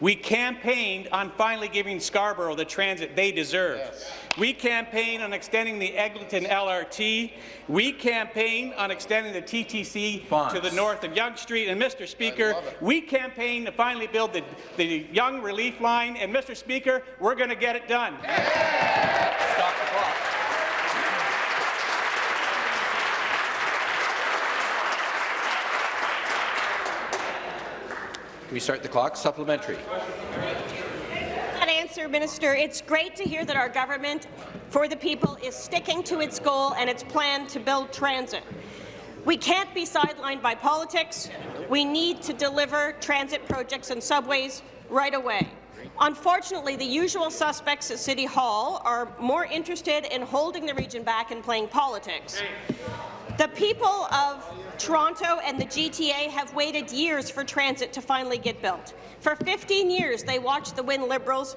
We campaigned on finally giving Scarborough the transit they deserve. Yes. We campaigned on extending the Eglinton LRT. We campaigned on extending the TTC Fonts. to the north of Yonge Street. And, Mr. Speaker, we campaigned to finally build the, the Yonge Relief Line. And, Mr. Speaker, we're going to get it done. Stop Restart the clock. Supplementary. That answer, Minister. It's great to hear that our government, for the people, is sticking to its goal and its plan to build transit. We can't be sidelined by politics. We need to deliver transit projects and subways right away. Unfortunately, the usual suspects at City Hall are more interested in holding the region back and playing politics. The people of Toronto and the GTA have waited years for transit to finally get built. For 15 years, they watched the Wynne Liberals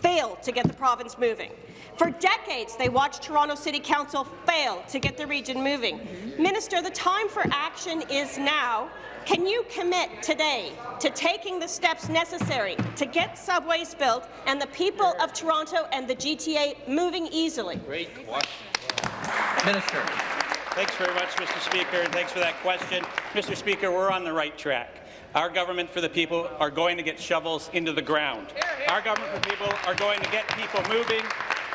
fail to get the province moving. For decades, they watched Toronto City Council fail to get the region moving. Minister, the time for action is now. Can you commit today to taking the steps necessary to get subways built and the people of Toronto and the GTA moving easily? Great question. Minister. Thanks very much, Mr. Speaker, and thanks for that question. Mr. Speaker, we're on the right track. Our government for the people are going to get shovels into the ground. Our government for people are going to get people moving.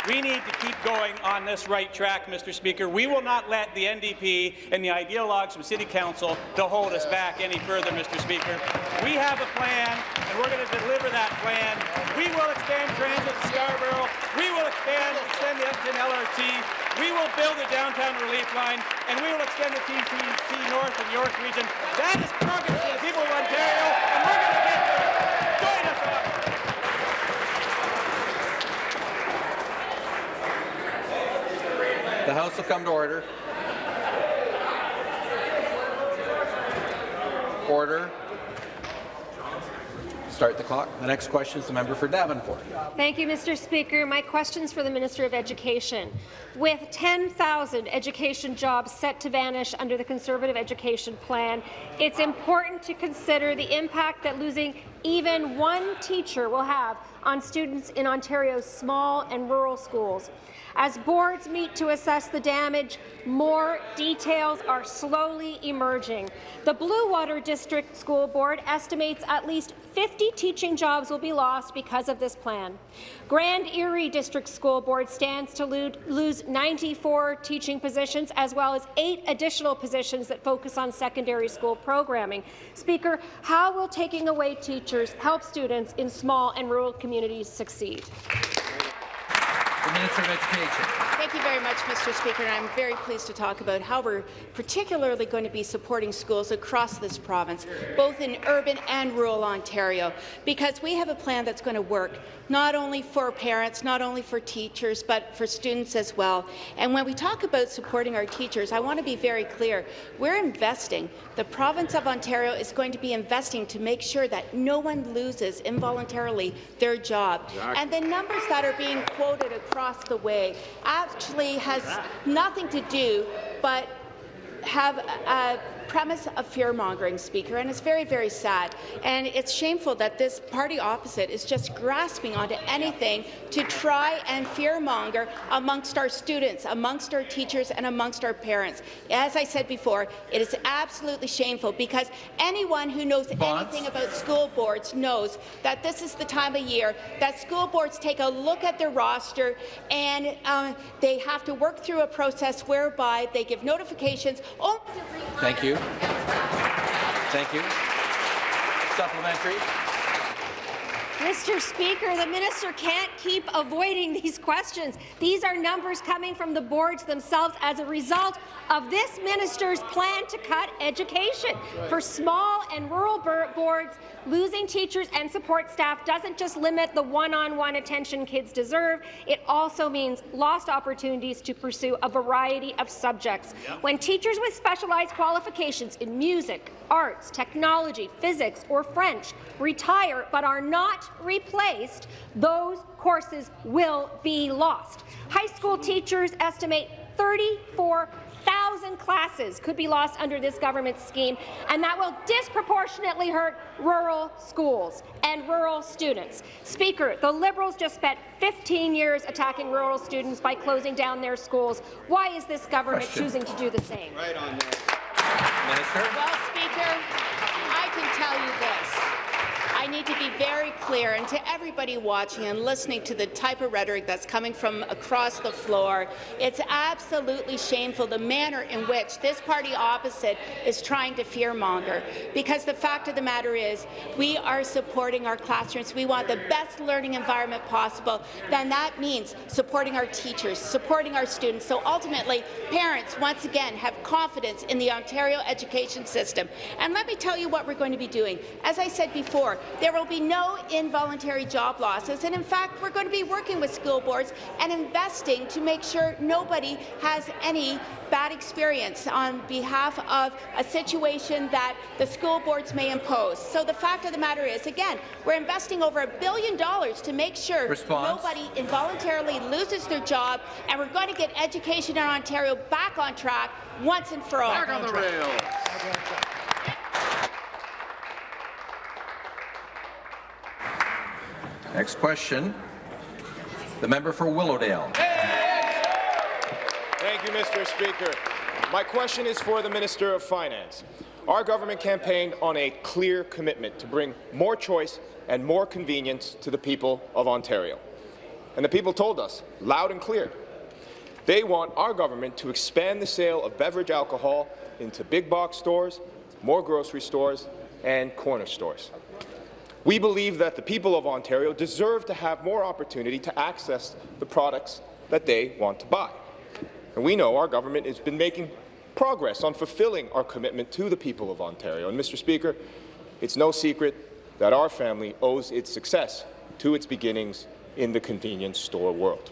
We need to keep going on this right track, Mr. Speaker. We will not let the NDP and the ideologues from City Council to hold us back any further, Mr. Speaker. We have a plan, and we're going to deliver that plan. We will expand transit to Scarborough. We will expand, extend the Eglinton LRT. We will build the downtown relief line, and we will extend the TTC North and York region. That is progress for the people Ontario, and we're going to get there. Join us on it. The House will come to order. Order. Start the clock. The next question is the member for Davenport. Thank you, Mr. Speaker. My question is for the Minister of Education. With 10,000 education jobs set to vanish under the Conservative Education Plan, it's important to consider the impact that losing even one teacher will have on students in Ontario's small and rural schools. As boards meet to assess the damage, more details are slowly emerging. The Bluewater District School Board estimates at least 50 teaching jobs will be lost because of this plan. Grand Erie District School Board stands to lose 94 teaching positions, as well as eight additional positions that focus on secondary school programming. Speaker, how will taking away teachers help students in small and rural communities succeed? The Minister of Education. Thank you very much, Mr. Speaker. And I'm very pleased to talk about how we're particularly going to be supporting schools across this province, both in urban and rural Ontario, because we have a plan that's going to work not only for parents, not only for teachers, but for students as well. And when we talk about supporting our teachers, I want to be very clear. We're investing. The province of Ontario is going to be investing to make sure that no one loses involuntarily their job. Exactly. And the numbers that are being quoted across the way actually has nothing to do but have a premise of fear-mongering, Speaker, and it's very, very sad. And it's shameful that this party opposite is just grasping onto anything to try and fear-monger amongst our students, amongst our teachers, and amongst our parents. As I said before, it is absolutely shameful because anyone who knows anything about school boards knows that this is the time of year that school boards take a look at their roster and um, they have to work through a process whereby they give notifications Thank you. Thank you. Supplementary. Mr. Speaker, the minister can't keep avoiding these questions. These are numbers coming from the boards themselves as a result of this minister's plan to cut education. For small and rural boards, losing teachers and support staff doesn't just limit the one-on-one -on -one attention kids deserve, it also means lost opportunities to pursue a variety of subjects. When teachers with specialized qualifications in music, arts, technology, physics, or French retire but are not replaced, those courses will be lost. High school teachers estimate 34,000 classes could be lost under this government scheme, and that will disproportionately hurt rural schools and rural students. Speaker, the Liberals just spent 15 years attacking rural students by closing down their schools. Why is this government Question. choosing to do the same? Right on there. Minister. Well, Speaker, I can tell you this. I need to be very clear, and to everybody watching and listening to the type of rhetoric that's coming from across the floor, it's absolutely shameful the manner in which this party opposite is trying to fearmonger. Because the fact of the matter is, we are supporting our classrooms. We want the best learning environment possible. Then that means supporting our teachers, supporting our students. So ultimately, parents, once again, have confidence in the Ontario education system. And let me tell you what we're going to be doing. As I said before, there will be no involuntary job losses, and in fact, we're going to be working with school boards and investing to make sure nobody has any bad experience on behalf of a situation that the school boards may impose. So the fact of the matter is, again, we're investing over a billion dollars to make sure Response. nobody involuntarily loses their job, and we're going to get education in Ontario back on track once and for all. Back on the rails. Next question. The member for Willowdale. Thank you, Mr. Speaker. My question is for the Minister of Finance. Our government campaigned on a clear commitment to bring more choice and more convenience to the people of Ontario. And the people told us, loud and clear, they want our government to expand the sale of beverage alcohol into big box stores, more grocery stores, and corner stores. We believe that the people of Ontario deserve to have more opportunity to access the products that they want to buy. And we know our government has been making progress on fulfilling our commitment to the people of Ontario. And, Mr. Speaker, it's no secret that our family owes its success to its beginnings in the convenience store world.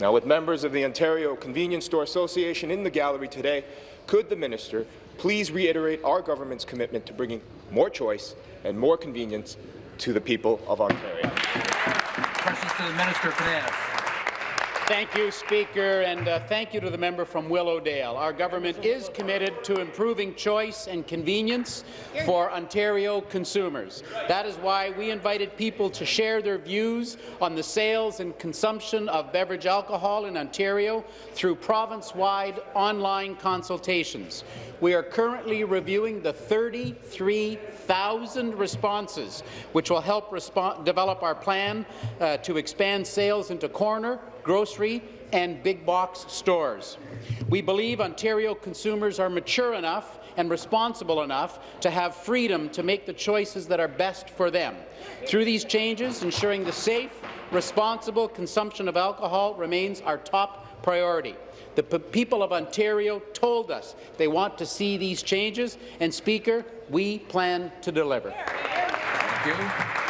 Now, with members of the Ontario Convenience Store Association in the gallery today, could the minister please reiterate our government's commitment to bringing more choice and more convenience to the people of Ontario? Questions to the Minister of Finance. Thank you, Speaker, and uh, thank you to the member from Willowdale. Our government is committed to improving choice and convenience for Ontario consumers. That is why we invited people to share their views on the sales and consumption of beverage alcohol in Ontario through province-wide online consultations. We are currently reviewing the 33,000 responses, which will help develop our plan uh, to expand sales into corner, grocery and big box stores. We believe Ontario consumers are mature enough and responsible enough to have freedom to make the choices that are best for them. Through these changes, ensuring the safe, responsible consumption of alcohol remains our top priority. The people of Ontario told us they want to see these changes, and Speaker, we plan to deliver. Thank you.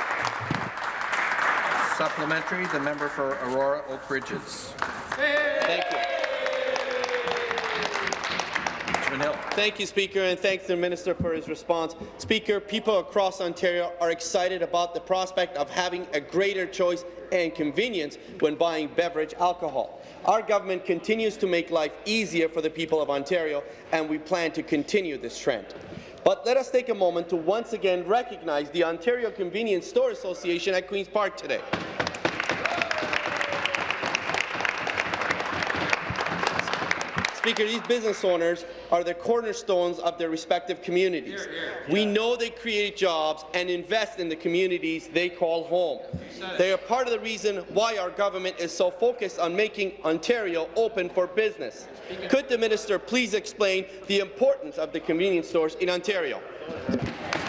Supplementary, the member for Aurora Oak Ridges. Thank you. Thank you, Speaker, and thanks to the Minister for his response. Speaker, people across Ontario are excited about the prospect of having a greater choice and convenience when buying beverage alcohol. Our government continues to make life easier for the people of Ontario, and we plan to continue this trend. But let us take a moment to once again recognize the Ontario Convenience Store Association at Queen's Park today. Speaker, these business owners are the cornerstones of their respective communities. Here, here. We know they create jobs and invest in the communities they call home. They are part of the reason why our government is so focused on making Ontario open for business. Could the minister please explain the importance of the convenience stores in Ontario?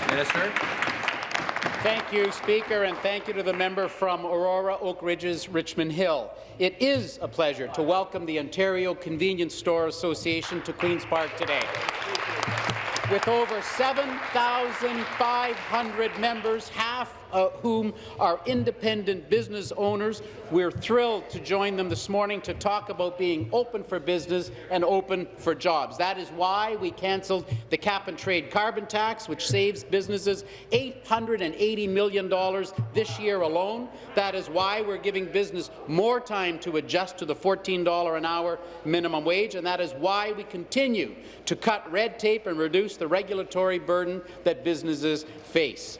Minister. Thank you, Speaker, and thank you to the member from Aurora Oak Ridges, Richmond Hill. It is a pleasure to welcome the Ontario Convenience Store Association to Queen's Park today. With over 7,500 members, half whom are independent business owners. We're thrilled to join them this morning to talk about being open for business and open for jobs. That is why we cancelled the cap-and-trade carbon tax, which saves businesses $880 million this year alone. That is why we're giving business more time to adjust to the $14 an hour minimum wage, and that is why we continue to cut red tape and reduce the regulatory burden that businesses face.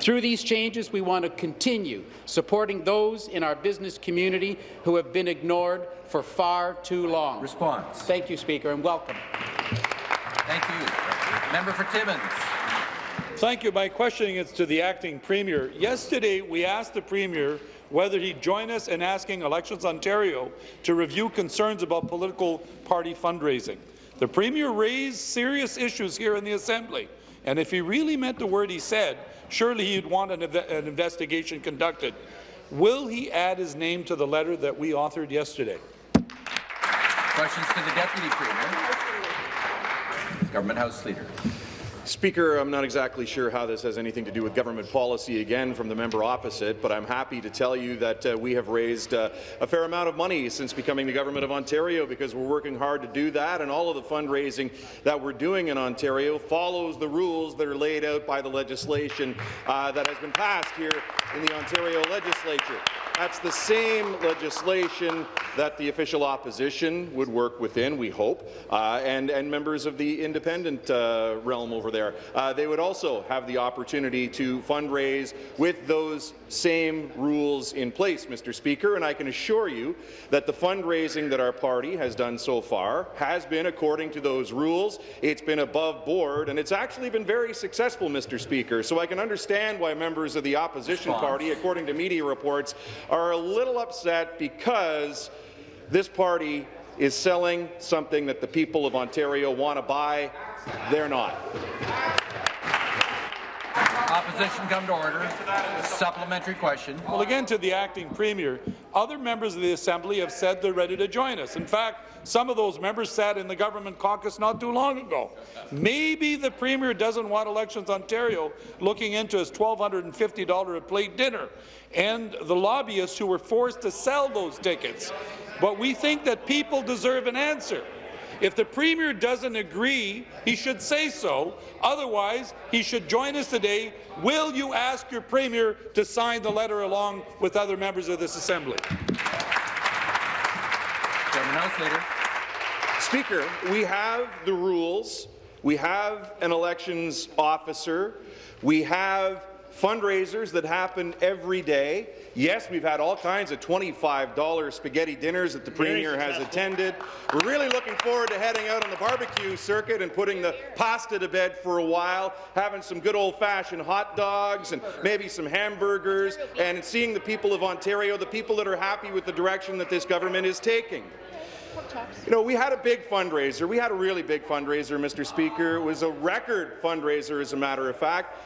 Through these changes, we want to continue supporting those in our business community who have been ignored for far too long. Response. Thank you, Speaker, and welcome. Thank you. Member for Timmins. Thank you. My question is to the acting premier. Yesterday, we asked the premier whether he'd join us in asking Elections Ontario to review concerns about political party fundraising. The premier raised serious issues here in the Assembly, and if he really meant the word he said, Surely he'd want an, an investigation conducted. Will he add his name to the letter that we authored yesterday? Questions to the Deputy Premier. Government House Leader. Speaker, I'm not exactly sure how this has anything to do with government policy again from the member opposite, but I'm happy to tell you that uh, we have raised uh, a fair amount of money since becoming the government of Ontario because we're working hard to do that, and all of the fundraising that we're doing in Ontario follows the rules that are laid out by the legislation uh, that has been passed here in the Ontario legislature. That's the same legislation that the official opposition would work within, we hope, uh, and, and members of the independent uh, realm over there there, uh, they would also have the opportunity to fundraise with those same rules in place, Mr. Speaker, and I can assure you that the fundraising that our party has done so far has been according to those rules. It's been above board, and it's actually been very successful, Mr. Speaker. So I can understand why members of the opposition Response. party, according to media reports, are a little upset because this party is selling something that the people of Ontario want to buy. They're not. Opposition come to order. Supplementary question. Well, again, to the acting premier, other members of the Assembly have said they're ready to join us. In fact, some of those members sat in the government caucus not too long ago. Maybe the premier doesn't want Elections Ontario looking into his $1,250 a plate dinner and the lobbyists who were forced to sell those tickets. But we think that people deserve an answer. If the Premier doesn't agree, he should say so. Otherwise, he should join us today. Will you ask your Premier to sign the letter along with other members of this Assembly? Chairman House Leader. Speaker, we have the rules. We have an elections officer. We have fundraisers that happen every day. Yes, we've had all kinds of $25 spaghetti dinners that the Premier has attended. We're really looking forward to heading out on the barbecue circuit and putting the pasta to bed for a while, having some good old-fashioned hot dogs and maybe some hamburgers, and seeing the people of Ontario, the people that are happy with the direction that this government is taking. You know, we had a big fundraiser. We had a really big fundraiser, Mr. Speaker. It was a record fundraiser, as a matter of fact.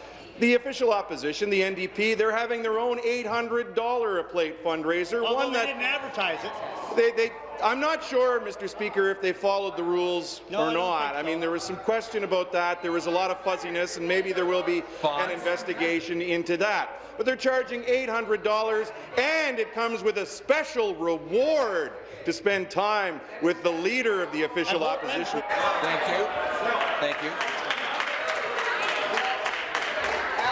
The official opposition, the NDP, they're having their own $800 a plate fundraiser. Although one they that didn't advertise it. they, they, I'm not sure, Mr. Speaker, if they followed the rules No, or don't not. think I mean, there was some question about that. There was a lot of fuzziness, and maybe there will be an investigation into that. But they're charging $800, and it comes with a special reward to spend time with the leader of the official opposition. Thank you. Thank you.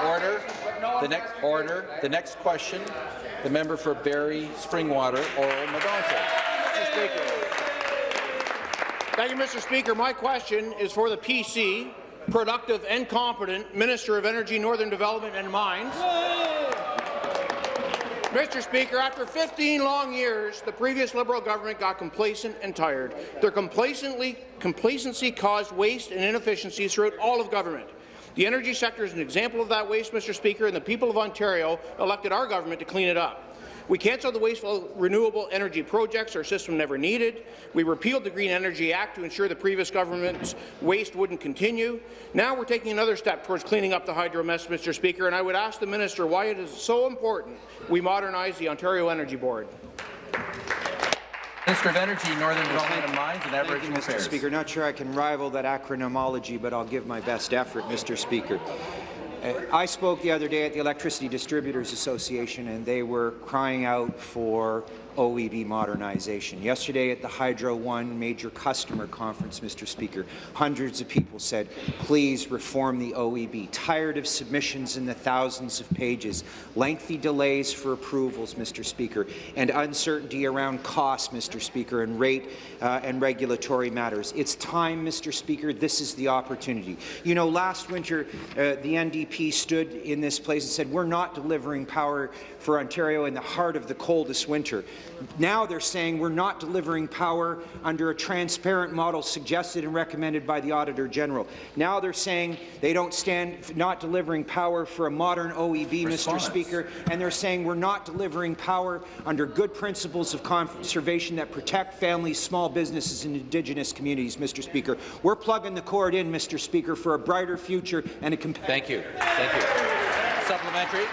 Order. The next order. The next question. The member for Barrie Springwater, Oro-Medonte. Mr. Speaker. Thank you, Mr. Speaker. My question is for the PC, productive and competent Minister of Energy, Northern Development and Mines. Mr. Speaker, after 15 long years, the previous Liberal government got complacent and tired. Their complacently, complacency caused waste and inefficiencies throughout all of government. The energy sector is an example of that waste, Mr. Speaker, and the people of Ontario elected our government to clean it up. We cancelled the wasteful renewable energy projects our system never needed. We repealed the Green Energy Act to ensure the previous government's waste wouldn't continue. Now we're taking another step towards cleaning up the hydro mess, Mr. Speaker, and I would ask the minister why it is so important we modernize the Ontario Energy Board. Minister of Energy, Northern Development and Mines, and Thank you, Mr. Affairs. Speaker. Not sure I can rival that acronomology, but I'll give my best effort, Mr. Speaker. Uh, I spoke the other day at the Electricity Distributors Association, and they were crying out for OEB modernization. Yesterday at the Hydro One major customer conference, Mr. Speaker, hundreds of people said, please reform the OEB. Tired of submissions in the thousands of pages, lengthy delays for approvals, Mr. Speaker, and uncertainty around cost, Mr. Speaker, and rate uh, and regulatory matters. It's time, Mr. Speaker. This is the opportunity. You know, last winter, uh, the NDP stood in this place and said, we're not delivering power for Ontario in the heart of the coldest winter. Now they're saying we're not delivering power under a transparent model suggested and recommended by the Auditor General. Now they're saying they don't stand not delivering power for a modern OEB, Response. Mr. Speaker, and they're saying we're not delivering power under good principles of conservation that protect families, small businesses, and Indigenous communities, Mr. Speaker. We're plugging the cord in, Mr. Speaker, for a brighter future and a Thank you. Thank you. Supplementary.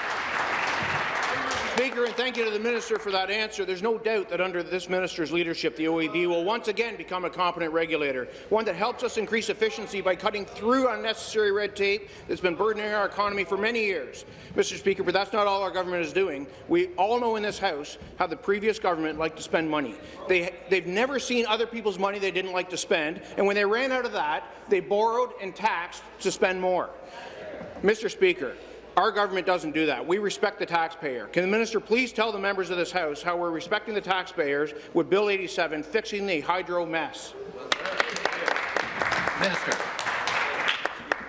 Speaker, and thank you to the minister for that answer. There's no doubt that under this minister's leadership, the OEB will once again become a competent regulator, one that helps us increase efficiency by cutting through unnecessary red tape that's been burdening our economy for many years. Mr. Speaker, but that's not all our government is doing. We all know in this House how the previous government liked to spend money. They, they've never seen other people's money they didn't like to spend, and when they ran out of that, they borrowed and taxed to spend more. Mr. Speaker, our government doesn't do that. We respect the taxpayer. Can the minister please tell the members of this House how we're respecting the taxpayers with Bill 87 fixing the hydro mess? Minister.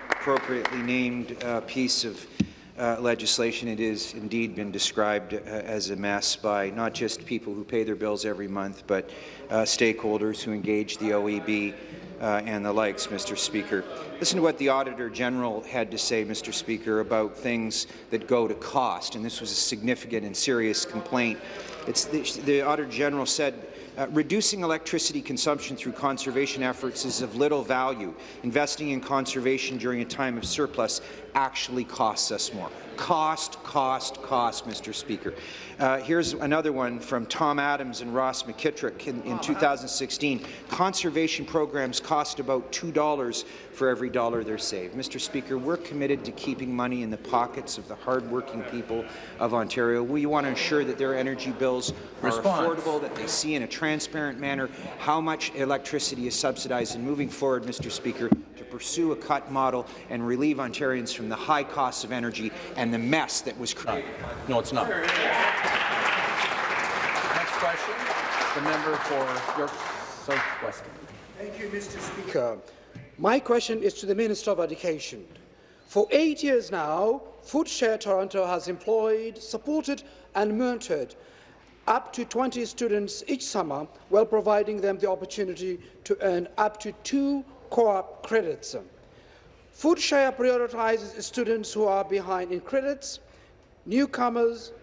appropriately named uh, piece of uh, legislation. It has indeed been described uh, as a mess by not just people who pay their bills every month, but uh, stakeholders who engage the OEB uh, and the likes, Mr. Speaker. Listen to what the Auditor General had to say, Mr. Speaker, about things that go to cost, and this was a significant and serious complaint. It's the, the Auditor General said uh, reducing electricity consumption through conservation efforts is of little value. Investing in conservation during a time of surplus actually costs us more. Cost, cost, cost, Mr. Speaker. Uh, here's another one from Tom Adams and Ross McKitrick in, in 2016. Conservation programs cost about $2 for every dollar they're saved. Mr. Speaker, we're committed to keeping money in the pockets of the hardworking people of Ontario. We want to ensure that their energy bills are Response. affordable, that they see in a transparent manner how much electricity is subsidized. And moving forward, Mr. Speaker, to pursue a cut model and relieve Ontarians from the high costs of energy and the mess that was created. No, it's not. Next question, the member for York South-Weston. Thank you, Mr. Speaker. My question is to the Minister of Education. For eight years now, Foodshare Toronto has employed, supported and mentored up to 20 students each summer while providing them the opportunity to earn up to two co-op credits. Foodshare prioritizes students who are behind in credits, newcomers,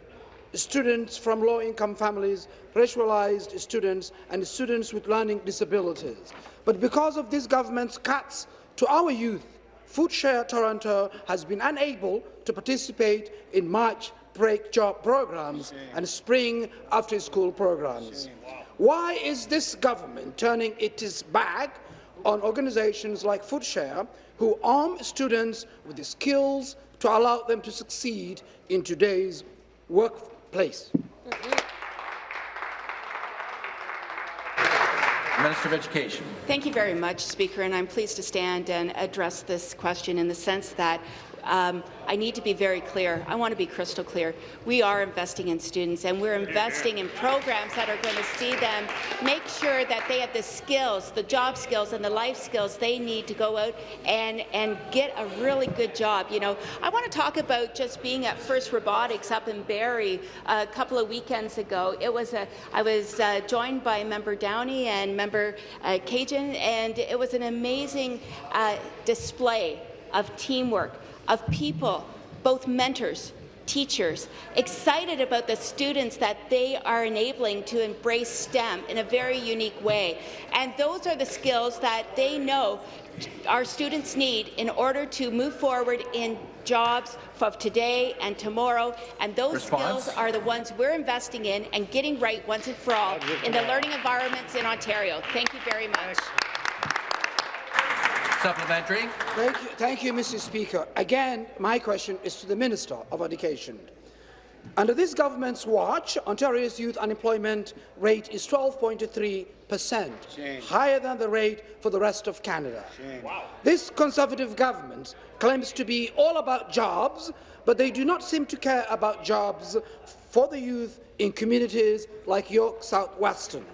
students from low-income families, racialized students, and students with learning disabilities. But because of this government's cuts to our youth, Foodshare Toronto has been unable to participate in March break job programs and spring after-school programs. Why is this government turning its back on organizations like Foodshare, who arm students with the skills to allow them to succeed in today's workplace? Mm-hmm. Minister of Education. Thank you very much, Speaker, and I'm pleased to stand and address this question in the sense that um, I need to be very clear. I want to be crystal clear. We are investing in students, and we're investing in programs that are going to see them make sure that they have the skills, the job skills and the life skills they need to go out and, and get a really good job. You know, I want to talk about just being at First Robotics up in Barrie a couple of weekends ago. It was a, I was uh, joined by Member Downey and Member uh, Khanjin, and it was an amazing uh, display of teamwork, of people, both mentors, teachers, excited about the students that they are enabling to embrace STEM in a very unique way. And those are the skills that they know our students need in order to move forward in jobs of today and tomorrow, and those Response. skills are the ones we're investing in and getting right once and for all in the learning environments in Ontario. Thank you very much. Supplementary. Thank you, thank you, Mr. Speaker. Again, my question is to the Minister of Education. Under this government's watch, Ontario's youth unemployment rate is 12.3 per cent, higher than the rate for the rest of Canada. This Conservative government claims to be all about jobs, but they do not seem to care about jobs for the youth in communities like York South-Weston,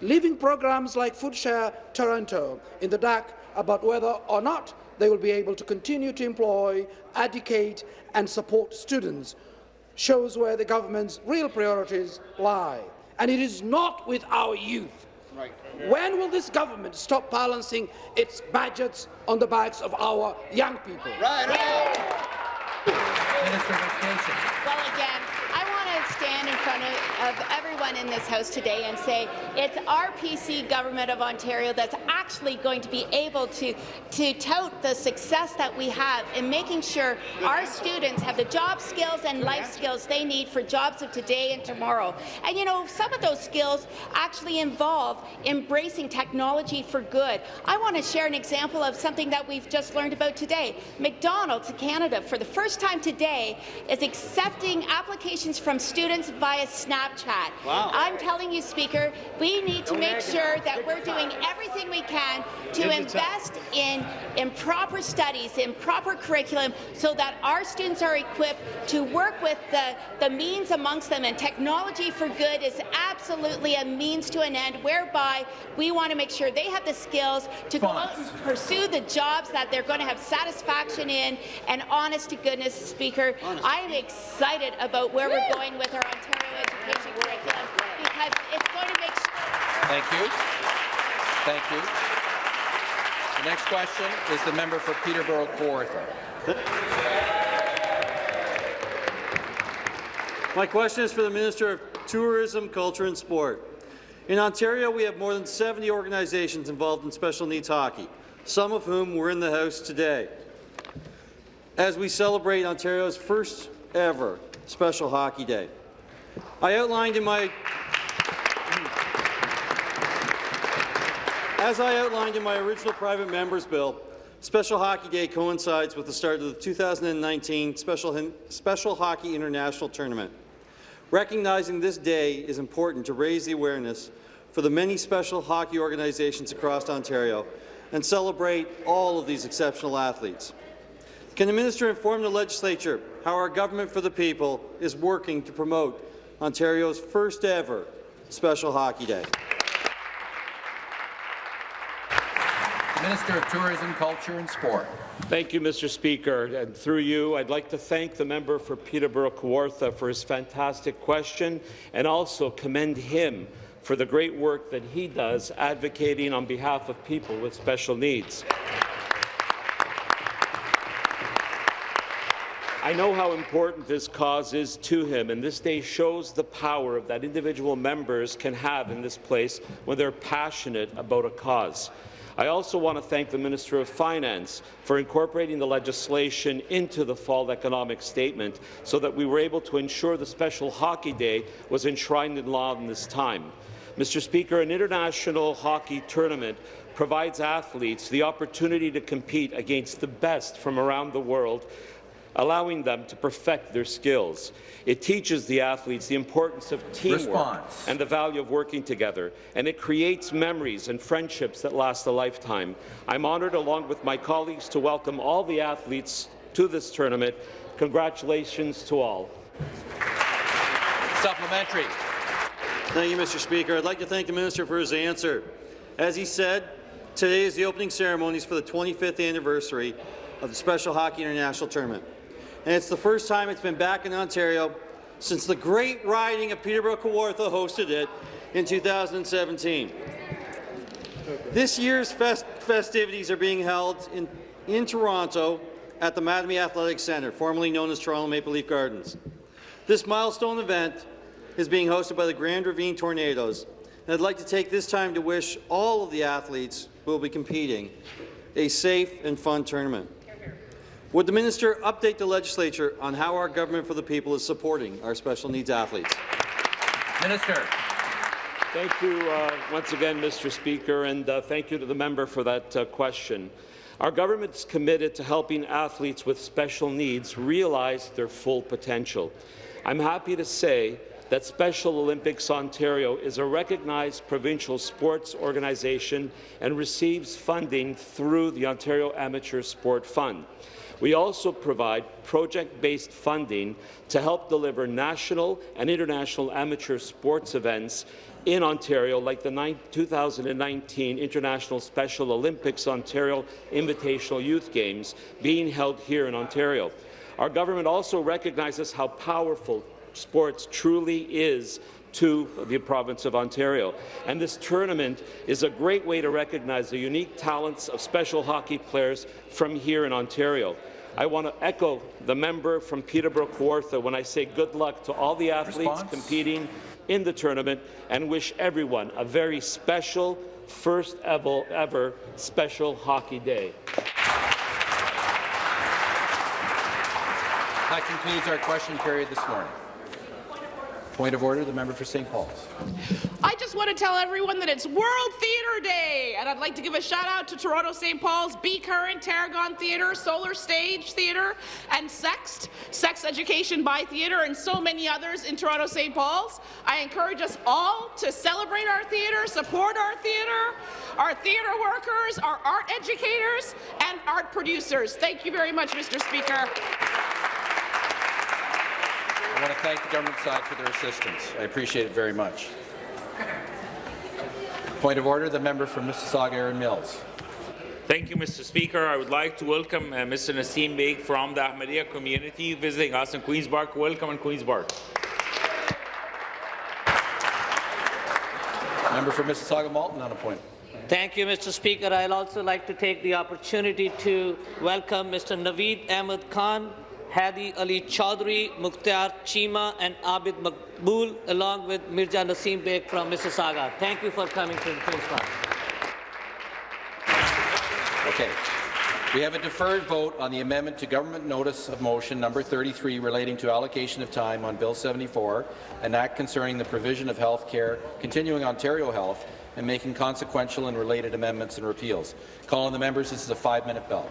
leaving programs like Foodshare Toronto in the dark about whether or not they will be able to continue to employ, educate and support students shows where the government's real priorities lie. And it is not with our youth. Right. When will this government stop balancing its budgets on the backs of our young people? Right. Minister of Education. Well, again, I want to stand in front of, of everyone in this House today and say it's our PC government of Ontario that's actually going to be able to, to tout the success that we have in making sure our students have the job skills and life skills they need for jobs of today and tomorrow. And you know, some of those skills actually involve embracing technology for good. I want to share an example of something that we've just learned about today. McDonald's Canada, for the first time today, is accepting applications from students students via Snapchat. Wow. I'm telling you, Speaker, we need to make sure that we're doing everything we can to Gives it time. invest in, in proper studies, in proper curriculum, so that our students are equipped to work with the, the means amongst them. And technology for good is absolutely a means to an end, whereby we want to make sure they have the skills to go out and pursue the jobs that they're going to have satisfaction in. And honest to goodness, Speaker, I am excited about where we're going with our Ontario education curriculum because it's going to make sure Thank you. Thank you. The next question is the member for Peterborough Kawartha. My question is for the Minister of Tourism, Culture and Sport. In Ontario, we have more than 70 organizations involved in special needs hockey, some of whom were in the House today. As we celebrate Ontario's first ever Special Hockey Day, I outlined in my As I outlined in my original private member's bill, Special Hockey Day coincides with the start of the 2019 Special, Special Hockey International Tournament. Recognizing this day is important to raise the awareness for the many special hockey organizations across Ontario and celebrate all of these exceptional athletes. Can the minister inform the legislature how our government for the people is working to promote Ontario's first ever Special Hockey Day? Minister of Tourism, Culture and Sport. Thank you, Mr. Speaker. And through you, I'd like to thank the member for Peterborough Kawartha for his fantastic question and also commend him for the great work that he does advocating on behalf of people with special needs. I know how important this cause is to him, and this day shows the power that individual members can have in this place when they're passionate about a cause. I also want to thank the Minister of Finance for incorporating the legislation into the fall economic statement so that we were able to ensure the special hockey day was enshrined in law in this time. Mr. Speaker, an international hockey tournament provides athletes the opportunity to compete against the best from around the world allowing them to perfect their skills. It teaches the athletes the importance of teamwork Response. and the value of working together, and it creates memories and friendships that last a lifetime. I'm honoured, along with my colleagues, to welcome all the athletes to this tournament. Congratulations to all. Supplementary. Thank you, Mr. Speaker. I'd like to thank the minister for his answer. As he said, today is the opening ceremonies for the 25th anniversary of the Special Hockey International Tournament. And it's the first time it's been back in Ontario since the great riding of Peterborough Kawartha hosted it in 2017. This year's fest festivities are being held in, in Toronto at the Mattamy Athletic Centre, formerly known as Toronto Maple Leaf Gardens. This milestone event is being hosted by the Grand Ravine Tornadoes, and I'd like to take this time to wish all of the athletes who will be competing a safe and fun tournament. Would the minister update the legislature on how our government for the people is supporting our special needs athletes? Minister. Thank you uh, once again, Mr. Speaker, and uh, thank you to the member for that uh, question. Our government is committed to helping athletes with special needs realize their full potential. I'm happy to say that Special Olympics Ontario is a recognized provincial sports organization and receives funding through the Ontario Amateur Sport Fund. We also provide project-based funding to help deliver national and international amateur sports events in Ontario, like the 2019 International Special Olympics Ontario Invitational Youth Games being held here in Ontario. Our government also recognizes how powerful sports truly is to the province of Ontario. And this tournament is a great way to recognize the unique talents of special hockey players from here in Ontario. I want to echo the member from Peterborough Kawartha when I say good luck to all the athletes Response? competing in the tournament and wish everyone a very special, first ever, ever special hockey day. That concludes our question period this morning. Point of order, the member for St. Paul's. I just want to tell everyone that it's World Theatre Day, and I'd like to give a shout out to Toronto St. Paul's, Be Current, Tarragon Theatre, Solar Stage Theatre, and Sext, Sex Education by Theatre, and so many others in Toronto St. Paul's. I encourage us all to celebrate our theatre, support our theatre, our theatre workers, our art educators, and art producers. Thank you very much, Mr. Speaker. I want to thank the government side for their assistance. I appreciate it very much. Point of order, the member for Mississauga Erin Mills. Thank you, Mr. Speaker. I would like to welcome uh, Mr. Nassim Beg from the Ahmadiyya community visiting us in Queen's Park. Welcome in Queen's Park. Member for Mississauga Malton on a point. Thank you, Mr. Speaker. I'd also like to take the opportunity to welcome Mr. Naveed Ahmed Khan, Hadi Ali Chaudhry, Mukhtar Chima, and Abid Makbul, along with Mirza Nasim Beg from Mississauga. Thank you for coming to the Queen's Park. Okay. We have a deferred vote on the amendment to Government Notice of Motion number 33 relating to allocation of time on Bill 74, an act concerning the provision of health care, continuing Ontario Health, and making consequential and related amendments and repeals. Call on the members. This is a five-minute bell.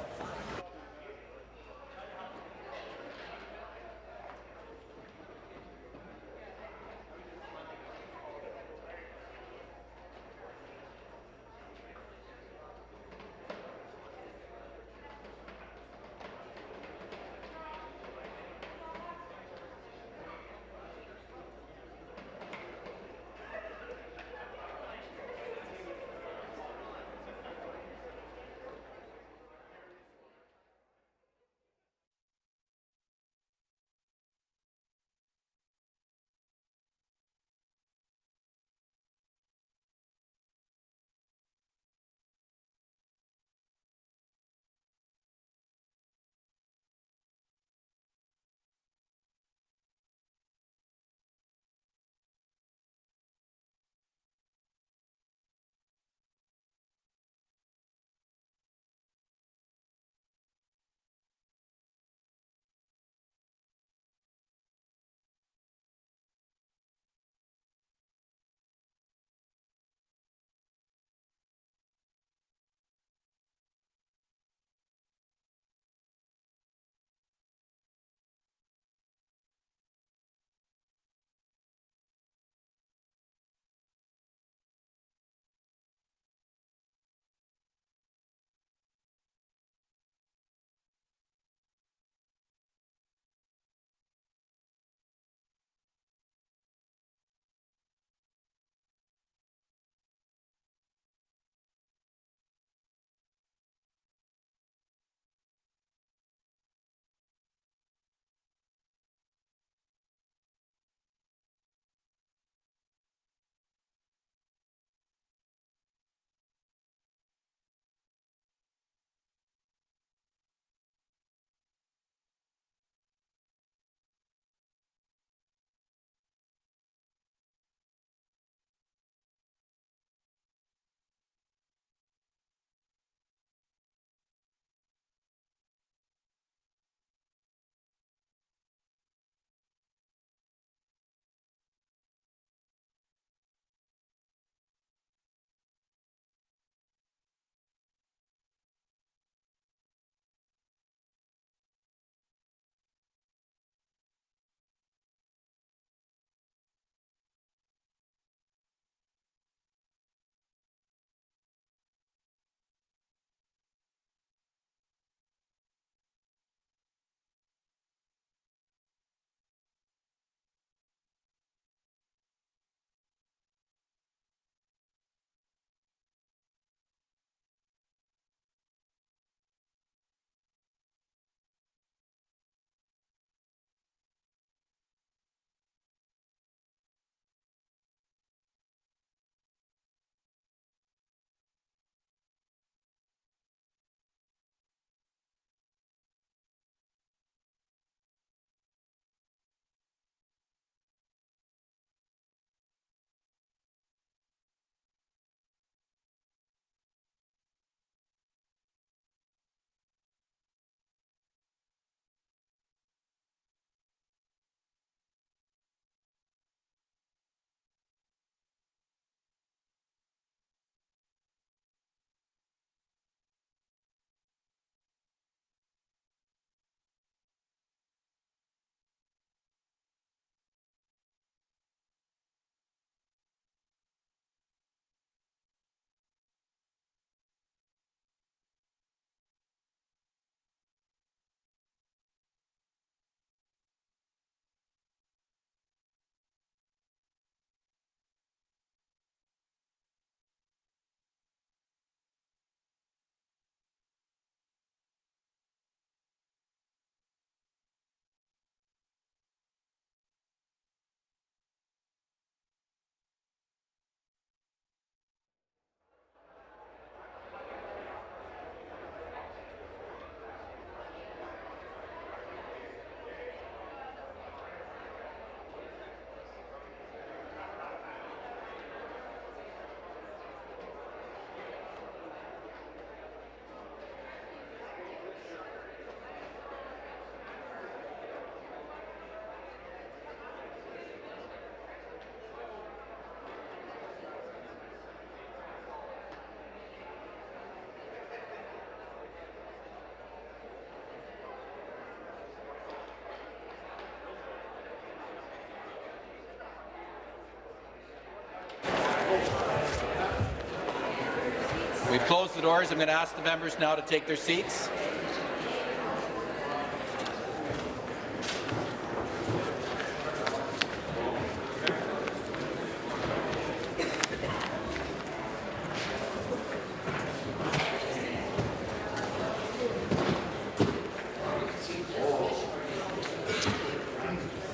Close the doors. I'm going to ask the members now to take their seats.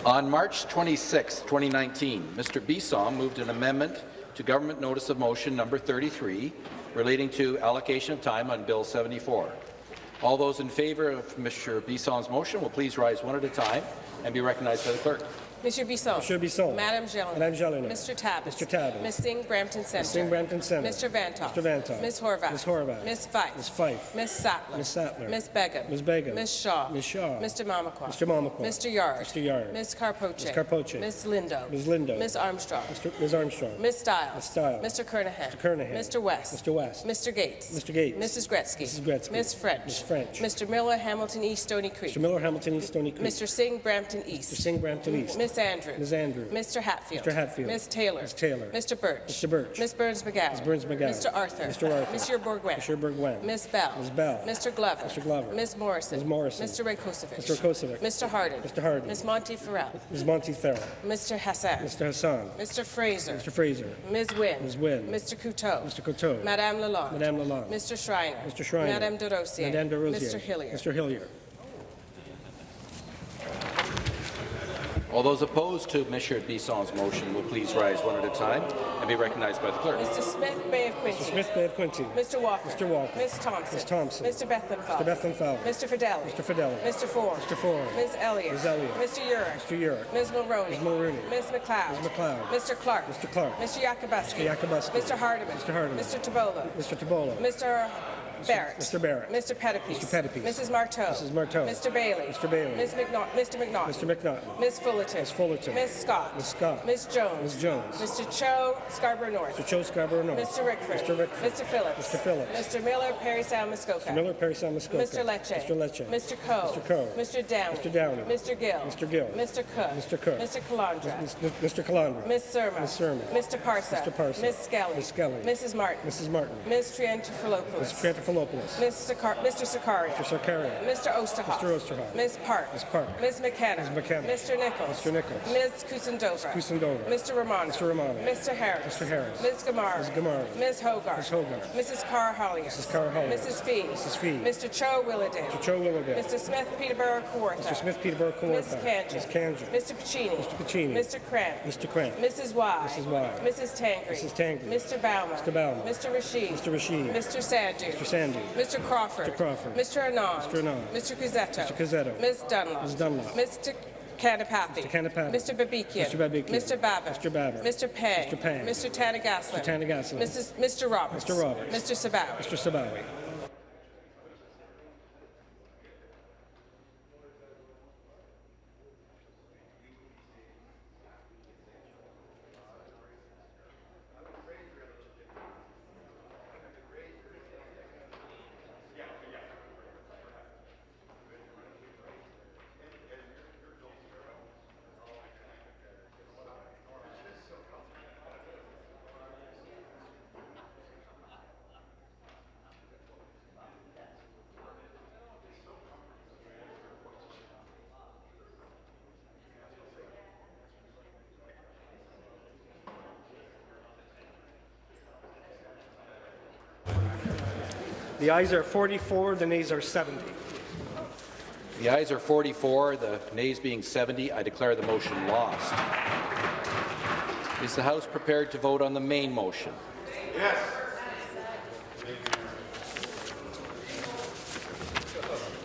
On March 26, 2019, Mr. Bisson moved an amendment to Government Notice of Motion number 33 relating to allocation of time on Bill 74. All those in favour of Mr. Bisson's motion will please rise one at a time and be recognized by the clerk. Monsieur Bisson. Monsieur Bisson. Madame Gélinas. Madame Gélinas. Mr. Tabuns. Mr. Tabuns. Ms. Singh Brampton Centre. Ms. Singh Brampton Centre. Mr. Vanthof. Mr. Vanthof. Ms. Horwath. Ms. Horwath. Ms. Fife. Ms. Fife. Ms. Sattler. Ms. Sattler. Ms. Begum. Ms. Begum. Ms. Shaw. Ms. Shaw. Mr. Mamakwa. Mr. Mamakwa. Mr. Yarde. Mr. Yarde. Ms. Karpoche. Ms. Karpoche. Ms. Lindo. Ms. Lindo. Ms. Armstrong. Mr. Ms. Armstrong. Ms. Stiles. Ms. Stiles. Mr. Kernaghan. Mr. Kernaghan. Mr. West. Mr. West. Mr. Gates. Mr. Gates. Mrs. Gretzky. Mrs. Gretzky. Ms. French. Ms. French. Mr. Miller, Hamilton East, Stony Creek. Mr. Miller, Hamilton East, Stony Creek. Mr. Singh, Brampton East. Mr. Singh, Brampton East. Ms. Andrews. Ms. Andrews. Mr. Hatfield. Mr. Hatfield. Ms. Taylor. Ms. Taylor. Mr. Burch. Mr. Burch. Ms. Berns-McGown. Ms. Berns-McGown. Mr. Arthur. Mr. Arthur. Monsieur Bourgouin. Mr. Bourgouin. Ms. Bell. Ms. Bell. Mr. Glover. Mr. Glover. Ms. Morrison. Ms. Morrison. Mr. Rakocevic. Mr. Rakocevic. Mr. Harden. Mr. Harden. Ms. Monteith-Farrell. Ms. Monteith-Farrell. Mr. Hassan. Mr. Hassan. Mr. Fraser. Mr. Fraser. Ms. Wynne. Ms. Wynne. Mr. Coteau. Mr. Coteau. Madame Lalonde. Madame Lalonde. Mr. Schreiner. Mr. Schreiner. Madame Des Rosiers. Madame Des Rosiers. Mr. Hillier. Mr. Hillier. All those opposed to Mr. Bisson's motion will please rise one at a time and be recognized by the clerk. Mr. Smith, Bay of Quinte. Mr. Smith Bay of Quinte. Mr. Walker. Mr. Walker. Ms. Thompson. Ms. Thompson. Mr. Bethlehem Mr. Bethlenfalvy. Mr. Fedeli. Mr. Fedeli. Mr. Ford. Mr. Ford. Ms. Elliott. Ms. Elliott. Mr. Yurek. Mr. Yurek. Ms. Mulroney. Ms. Mulroney. Ms. MacLeod. Ms. MacLeod. Mr. Clark. Mr. Clark. Mr. Yakabuski. Mr. Yakabuski. Mr. Hardeman. Mr. Hardeman. Mr. Tibollo. Mr. Tibollo. Mr. Barrett. Mr. Barrett. Mr. Pettapiece. Mr. Pettapiece. Mrs. Martow. Mrs. Martow. Mr. Bailey. Mr. Bailey. Ms. McNaught. Mr. McNaught. Mr. McNaughton. Ms. Fullerton. Ms. Fullerton. Ms. Scott. Ms. Scott. Ms. Jones. Ms. Jones. Mr. Cho, Scarborough North. Mr. Cho Scarborough North. Mr. Rickford. Mr. Rickford. Mr. Phillips. Mr. Phillips. Mr. Miller, Parry Sound, Muskoka. Mr. Miller, Parry Sound, Muskoka. Mr. Lecce. Mr. Lecce. Mr. Coe. Mr. Coe. Mr. Downey. Mr. Downey. Mr. Gill. Mr. Gill. Mr. Cook. Mr. Cook. Mr. Calandra. Mr. Mr. Calandra. Ms. Surma. Ms. Surma. Mr. Parsa. Mr. Parsa. Ms. Skelly. Ms. Skelly. Mrs. Martin. Mrs. Martin. Ms. Triantafilopoulos. Mr. Sakar Mr. Sarkaria. Mr. Sarkaria. Mr. Oosterhoff. Mr. Oosterhoff. Ms. Park. Ms. Park. Ms. McKenna. Ms. McKenna. Mr. Nicholls. Mr. Nicholls. Ms. Kusendova. Kusendova. Mr. Romano. Mr. Romano. Mr. Harris. Mr. Harris. Ms. Ghamari. Ms. Ghamari. Ms. Hogarth. Ms. Hogarth. Mrs. Karahalios. Mrs. Karahalios. Mrs. Fee. Mrs. Fee. Mr. Cho Willowdale. Mr. Cho Willowdale. Mr. Smith Peterborough Kawartha. Mr. Smith Peterborough Ms. Khanjin. Ms. Khanjin. Mr. Piccini. Mr. Piccini. Mr. Kramp. Mr. Kramp. Mrs. Wai. Mrs. Wai. Mrs. Tangri. Mrs. Tangri. Mr. Bauman. Mr. Bauman. Mr. Rasheed. Mr. Rasheed. Mr. Sandhu. Mr. Sandhu. Mr. Crawford. Mr. Crawford. Mr. Anand. Mr. Anand. Mr. Cuzzetto. Mr. Cuzzetto. Ms. Dunlop. Ms. Dunlop. Mr. Kanapathi. Mr. Kanapathi. Mr. Babikian. Mr. Babikian. Mr. Babbitt. Mr. Babbitt. Mr. Pang. Mr. Pang. Mr. Thanigasalam. Mr. Thanigasalam. Mr. Roberts. Mr. Roberts. Mr. Sabawy. Mr. Sabawy. The ayes are 44, the nays are 70. The ayes are 44, the nays being 70. I declare the motion lost. Is the House prepared to vote on the main motion? Yes.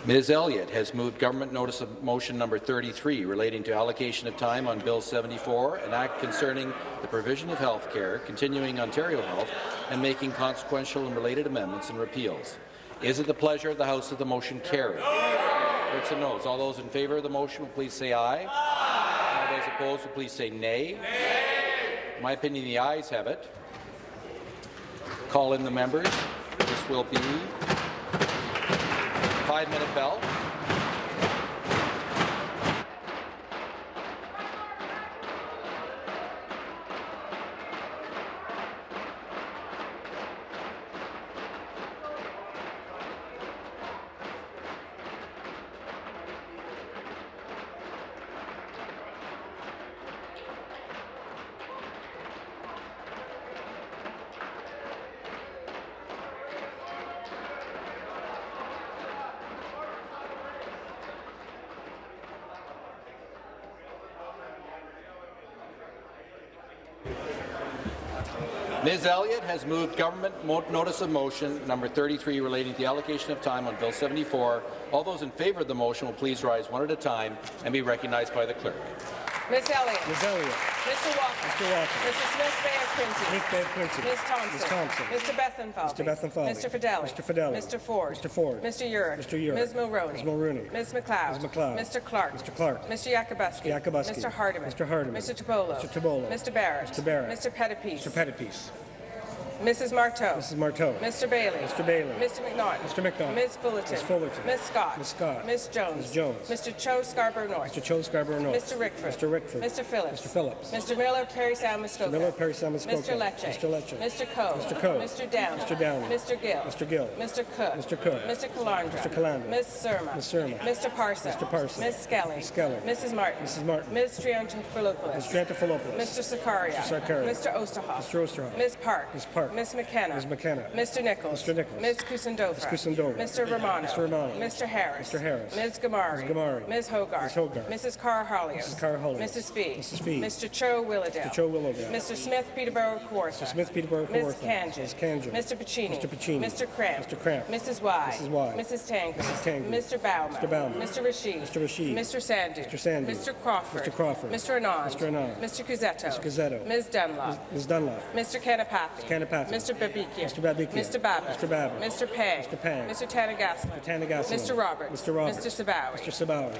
Ms. Elliott has moved Government Notice of Motion Number 33 relating to allocation of time on Bill 74, an act concerning the provision of health care, continuing Ontario Health, and making consequential and related amendments and repeals. Is it the pleasure of the House that the motion carry? Heard some noes. All those in favour of the motion will please say aye. aye. All those opposed will please say nay. nay. In my opinion, the ayes have it. Call in the members. This will be five-minute bell. Ms. Elliott has moved government notice of motion number 33 relating to the allocation of time on Bill 74. All those in favour of the motion will please rise one at a time and be recognized by the clerk. Ms. Elliott. Ms. Elliott. Mr. Walker. Mr. Walker. Mr. Smith Bay of Quinte. Smith Bay of Quinte. Ms. Thompson. Ms. Thompson. Mr. Bethlenfalvy. Mr. Bethlenfalvy. Mr. Fedeli. Mr. Fedeli. Mr. Ford. Mr. Ford. Mr. Yurek. Mr. Yurek. Ms. Mulroney. Ms. Mulroney. Ms. MacLeod. Ms. MacLeod. Mr. Clark. Mr. Clark. Mr. Yakabuski. Yakabuski. Mr. Hardeman. Mr. Hardeman. Mr. Tibollo. Mr. Tibollo. Mr. Barrett. Mr. Barrett. Mr. Pettapiece. Mr. Pettapiece. Mrs. Martow. Mrs. Martow. Mr. Bailey. Mr. Bailey. Mr. McNaughton. Mr. McNaughton. Ms. Fullerton. Ms. Fullerton. Ms. Scott. Ms. Scott. Ms. Jones. Ms. Jones. Mr. Cho Scarborough North. Mr. Cho Scarborough North. Mr. Rickford. Mr. Rickford. Mr. Phillips. Mr. Phillips. Mr. Miller, Parry Sound, Mr. Miller, Parry Muskoka. Mr. Lecce. Mr. Lecce. Mr. Coe. Mr. Coe. Mr. Downey. Mr. Downey. Mr. Gill. Mr. Gill. Mr. Cook. Mr. Cook. Mr. Calandra. Mr. Calandra. Ms. Surma. Ms. Surma. Mr. Parsons. Mr. Parsons. Ms. Skelly. Ms. Skelly. Mrs. Martin. Mrs. Martin. Ms. Triantafilopoulos. Mr. Triantafilopoulos. Mr. Sarkaria. Mr. Sarkaria. Mr. Oosterhoff. Mr. Oosterhoff. Ms. Park. Ms. Park. Ms. McKenna. Ms. McKenna. Mr. Nicholls. Mr. Nicholls. Ms. Kusendova. Ms. Kusendova. Mr. Romano. Mr. Romano. Mr. Harris. Mr. Harris. Ms. Ghamari. Ms. Ghamari. Ms. Hogarth. Ms. Hogarth. Mrs. Karahalios. Mrs. Karahalios. Mrs. Fee. Mrs. Fee. Mr. Cho Willowdale. Mr. Cho Willowdale. Mr. Smith Peterborough Kawartha. Mr. Smith Peterborough Ms. Kawartha. Khanjin. Ms. Khanjin. Mr. Piccini. Mr. Piccini. Mr. Kramp. Mr. Kramp. Mrs. Wai. Mrs. Wai. Mrs. Tango. Mrs. Tango. Mr. Bauman. Mr. Bauman. Mr. Rasheed. Mr. Rasheed. Mr. Sandhu. Mr. Sandhu. Mr. Crawford. Mr. Crawford. Mr. Anand. Mr. Anand. Mr. Cuzzetto. Mr. Cuzzetto. Ms. Dunlop. Ms. Dunlop. Mr. Kanapathi. Mr. Kanapathi. Mr. Babikian. Mr. Babikian. Mr. Babbitt. Mr. Babbitt. Mr. Pang. Mr. Pang. Mr. Thanigasalam. Mr. Thanigasalam. Mr. Roberts. Mr. Roberts. Mr. Sabawy. Mr. Sabawy.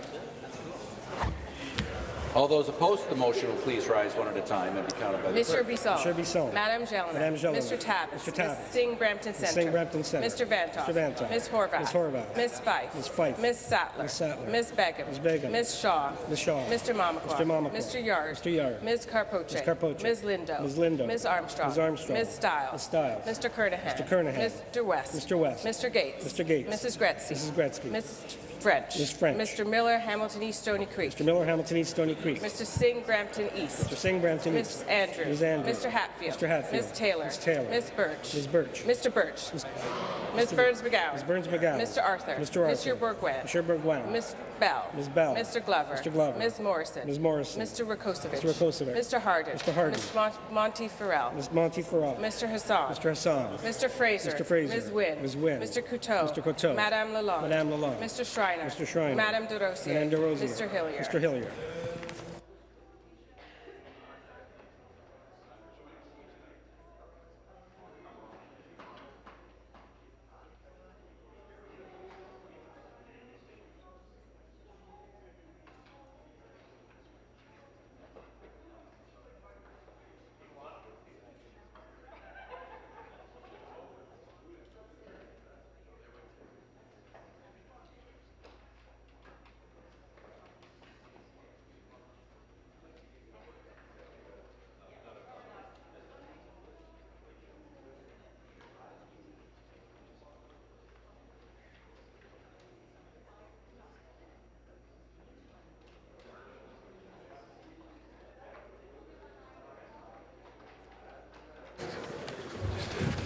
All those opposed to the motion will please rise one at a time and be counted by the Mr. clerk. Bisson. Mr. Bisson. Madam Gelman. Madame Gelman. Mr. Tavis. Mr. Tavis. Ms. Singh Brampton Centre. Singh Brampton Centre. Mr. Vanthof. Mr. Vanthof. Ms. Horwath. Ms. Horwath. Ms. Fife. Ms. Fife. Ms. Sattler. Ms. Sattler. Ms. Begum. Ms. Begum. Ms. Shaw. Ms. Shaw. Mr. Mamakwa. Mr. Mamakwa. Mr. Yarde. Mr. Yarde. Ms. Karpoche. Ms. Karpoche. Ms. Lindo. Ms. Lindo. Ms. Armstrong. Ms. Armstrong. Ms. Stiles. Ms. Stiles. Mr. Kernaghan. Mr. Kernaghan. Mr. West. Mr. West. Mr. Gates. Mr. Gates. Mrs. Gretzky. Mrs. Gretzky. Ms. French. Ms. French. Mr. Miller, Hamilton East, Stony Creek. Mr. Miller, Hamilton East, Stony Creek. Mr. Singh, Brampton East. Mr. Singh, Brampton Ms. East. Andrews. Ms. Andrews. Mr. Hatfield. Mr. Hatfield. Ms. Taylor. Ms. Taylor. Ms. Burch. Ms. Burch. Mr. Burch. Ms. Berns-McGown. Ms. Berns-McGown. Mr. Arthur. Mr. Arthur. Mr. Bourgouin. Mr. Bourgouin. Ms. Bell. Ms. Bell. Mr. Glover. Mr. Glover. Ms. Morrison. Ms. Morrison. Mr. Rakocevic. Mr. Rakocevic. Mr. Harden. Mr. Harden. Mr. Mon- Monteith-Farrell. Ms. Monteith-Farrell. Mr. Hassan. Mr. Hassan. Mr. Fraser. Mr. Fraser. Ms. Wynne. Ms. Wynne. Mr. Coteau. Mr. Coteau. Madame Lalonde. Madame Lalonde. Mr. Schreiner. Mr. Schreiner. Madame Des Rosiers. Madame Des Rosiers. Mr. Hillier. Mr. Hillier.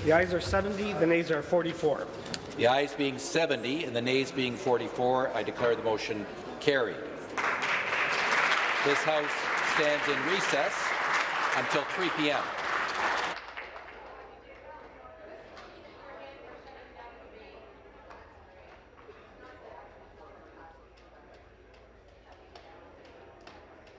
The ayes are 70, the nays are 44. The ayes being 70 and the nays being 44, I declare the motion carried. This House stands in recess until 3 p.m.